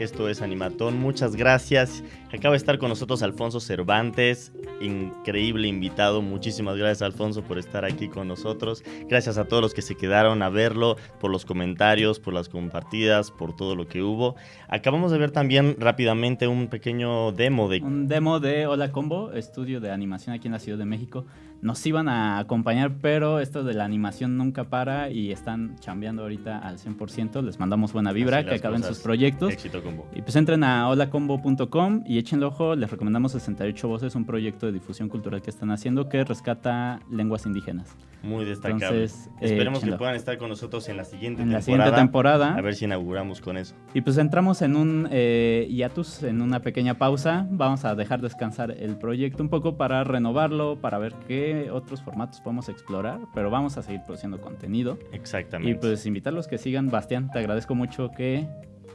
Esto es Animatón. Muchas gracias. Acaba de estar con nosotros Alfonso Cervantes, increíble invitado. Muchísimas gracias Alfonso por estar aquí con nosotros. Gracias a todos los que se quedaron a verlo, por los comentarios, por las compartidas, por todo lo que hubo. Acabamos de ver también rápidamente un pequeño demo de... Un demo de Hola Combo, estudio de animación aquí en la Ciudad de México nos iban a acompañar, pero esto de la animación nunca para y están chambeando ahorita al 100%. Les mandamos buena vibra, que acaben sus proyectos. Éxito combo. Y pues entren a holacombo.com y échenle ojo. Les recomendamos 68 Voces, un proyecto de difusión cultural que están haciendo que rescata lenguas indígenas. Muy destacable. Entonces, eh, Esperemos que puedan estar con nosotros en la siguiente en temporada. La siguiente temporada. A ver si inauguramos con eso. Y pues entramos en un eh, hiatus, en una pequeña pausa. Vamos a dejar descansar el proyecto un poco para renovarlo, para ver qué otros formatos podemos explorar, pero vamos a seguir produciendo contenido. Exactamente. Y pues invitarlos que sigan. Bastián, te agradezco mucho que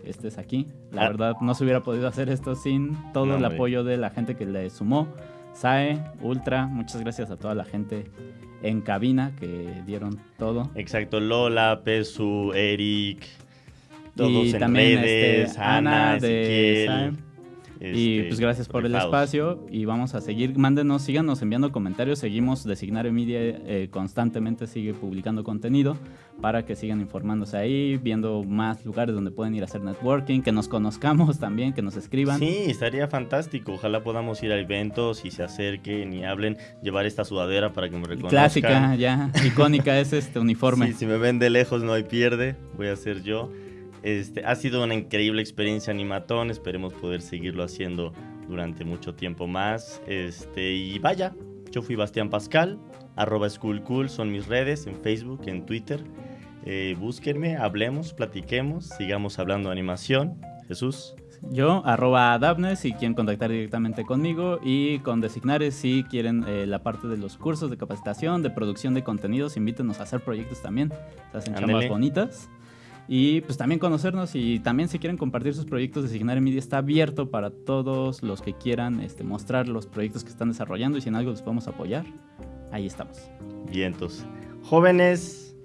estés aquí. La ah. verdad, no se hubiera podido hacer esto sin todo el apoyo de la gente que le sumó. SAE, Ultra, muchas gracias a toda la gente en cabina que dieron todo. Exacto, Lola, Pesu, Eric, todos en redes, este, Ana, Ezequiel. y este, pues gracias por el espacio y vamos a seguir. Mándenos, síganos enviando comentarios. Seguimos Designar Media eh, constantemente, sigue publicando contenido para que sigan informándose ahí, viendo más lugares donde pueden ir a hacer networking, que nos conozcamos también, que nos escriban. Sí, estaría fantástico. Ojalá podamos ir a eventos y se acerquen y hablen, llevar esta sudadera para que me reconozcan. Clásica, ya, icónica es este uniforme. Sí, si me ven de lejos no hay pierde, voy a ser yo. Este, ha sido una increíble experiencia animatón, esperemos poder seguirlo haciendo durante mucho tiempo más. Este, y vaya, yo fui Bastián Pascal, arroba schoolcool son mis redes en Facebook, en Twitter. Eh, búsquenme, hablemos, platiquemos, sigamos hablando de animación. Jesús. Yo, arroba Dabnes, si quieren contactar directamente conmigo y con Designares si quieren eh, la parte de los cursos de capacitación, de producción de contenidos, invítenos a hacer proyectos también. Se hacen chambas bonitas. Y pues también conocernos y también si quieren compartir sus proyectos de Signar Media está abierto para todos los que quieran este, mostrar los proyectos que están desarrollando y si en algo les podemos apoyar, ahí estamos. Vientos. Jóvenes,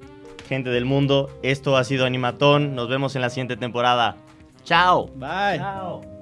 gente del mundo, esto ha sido Animatón. Nos vemos en la siguiente temporada. Chao. Bye. Chao.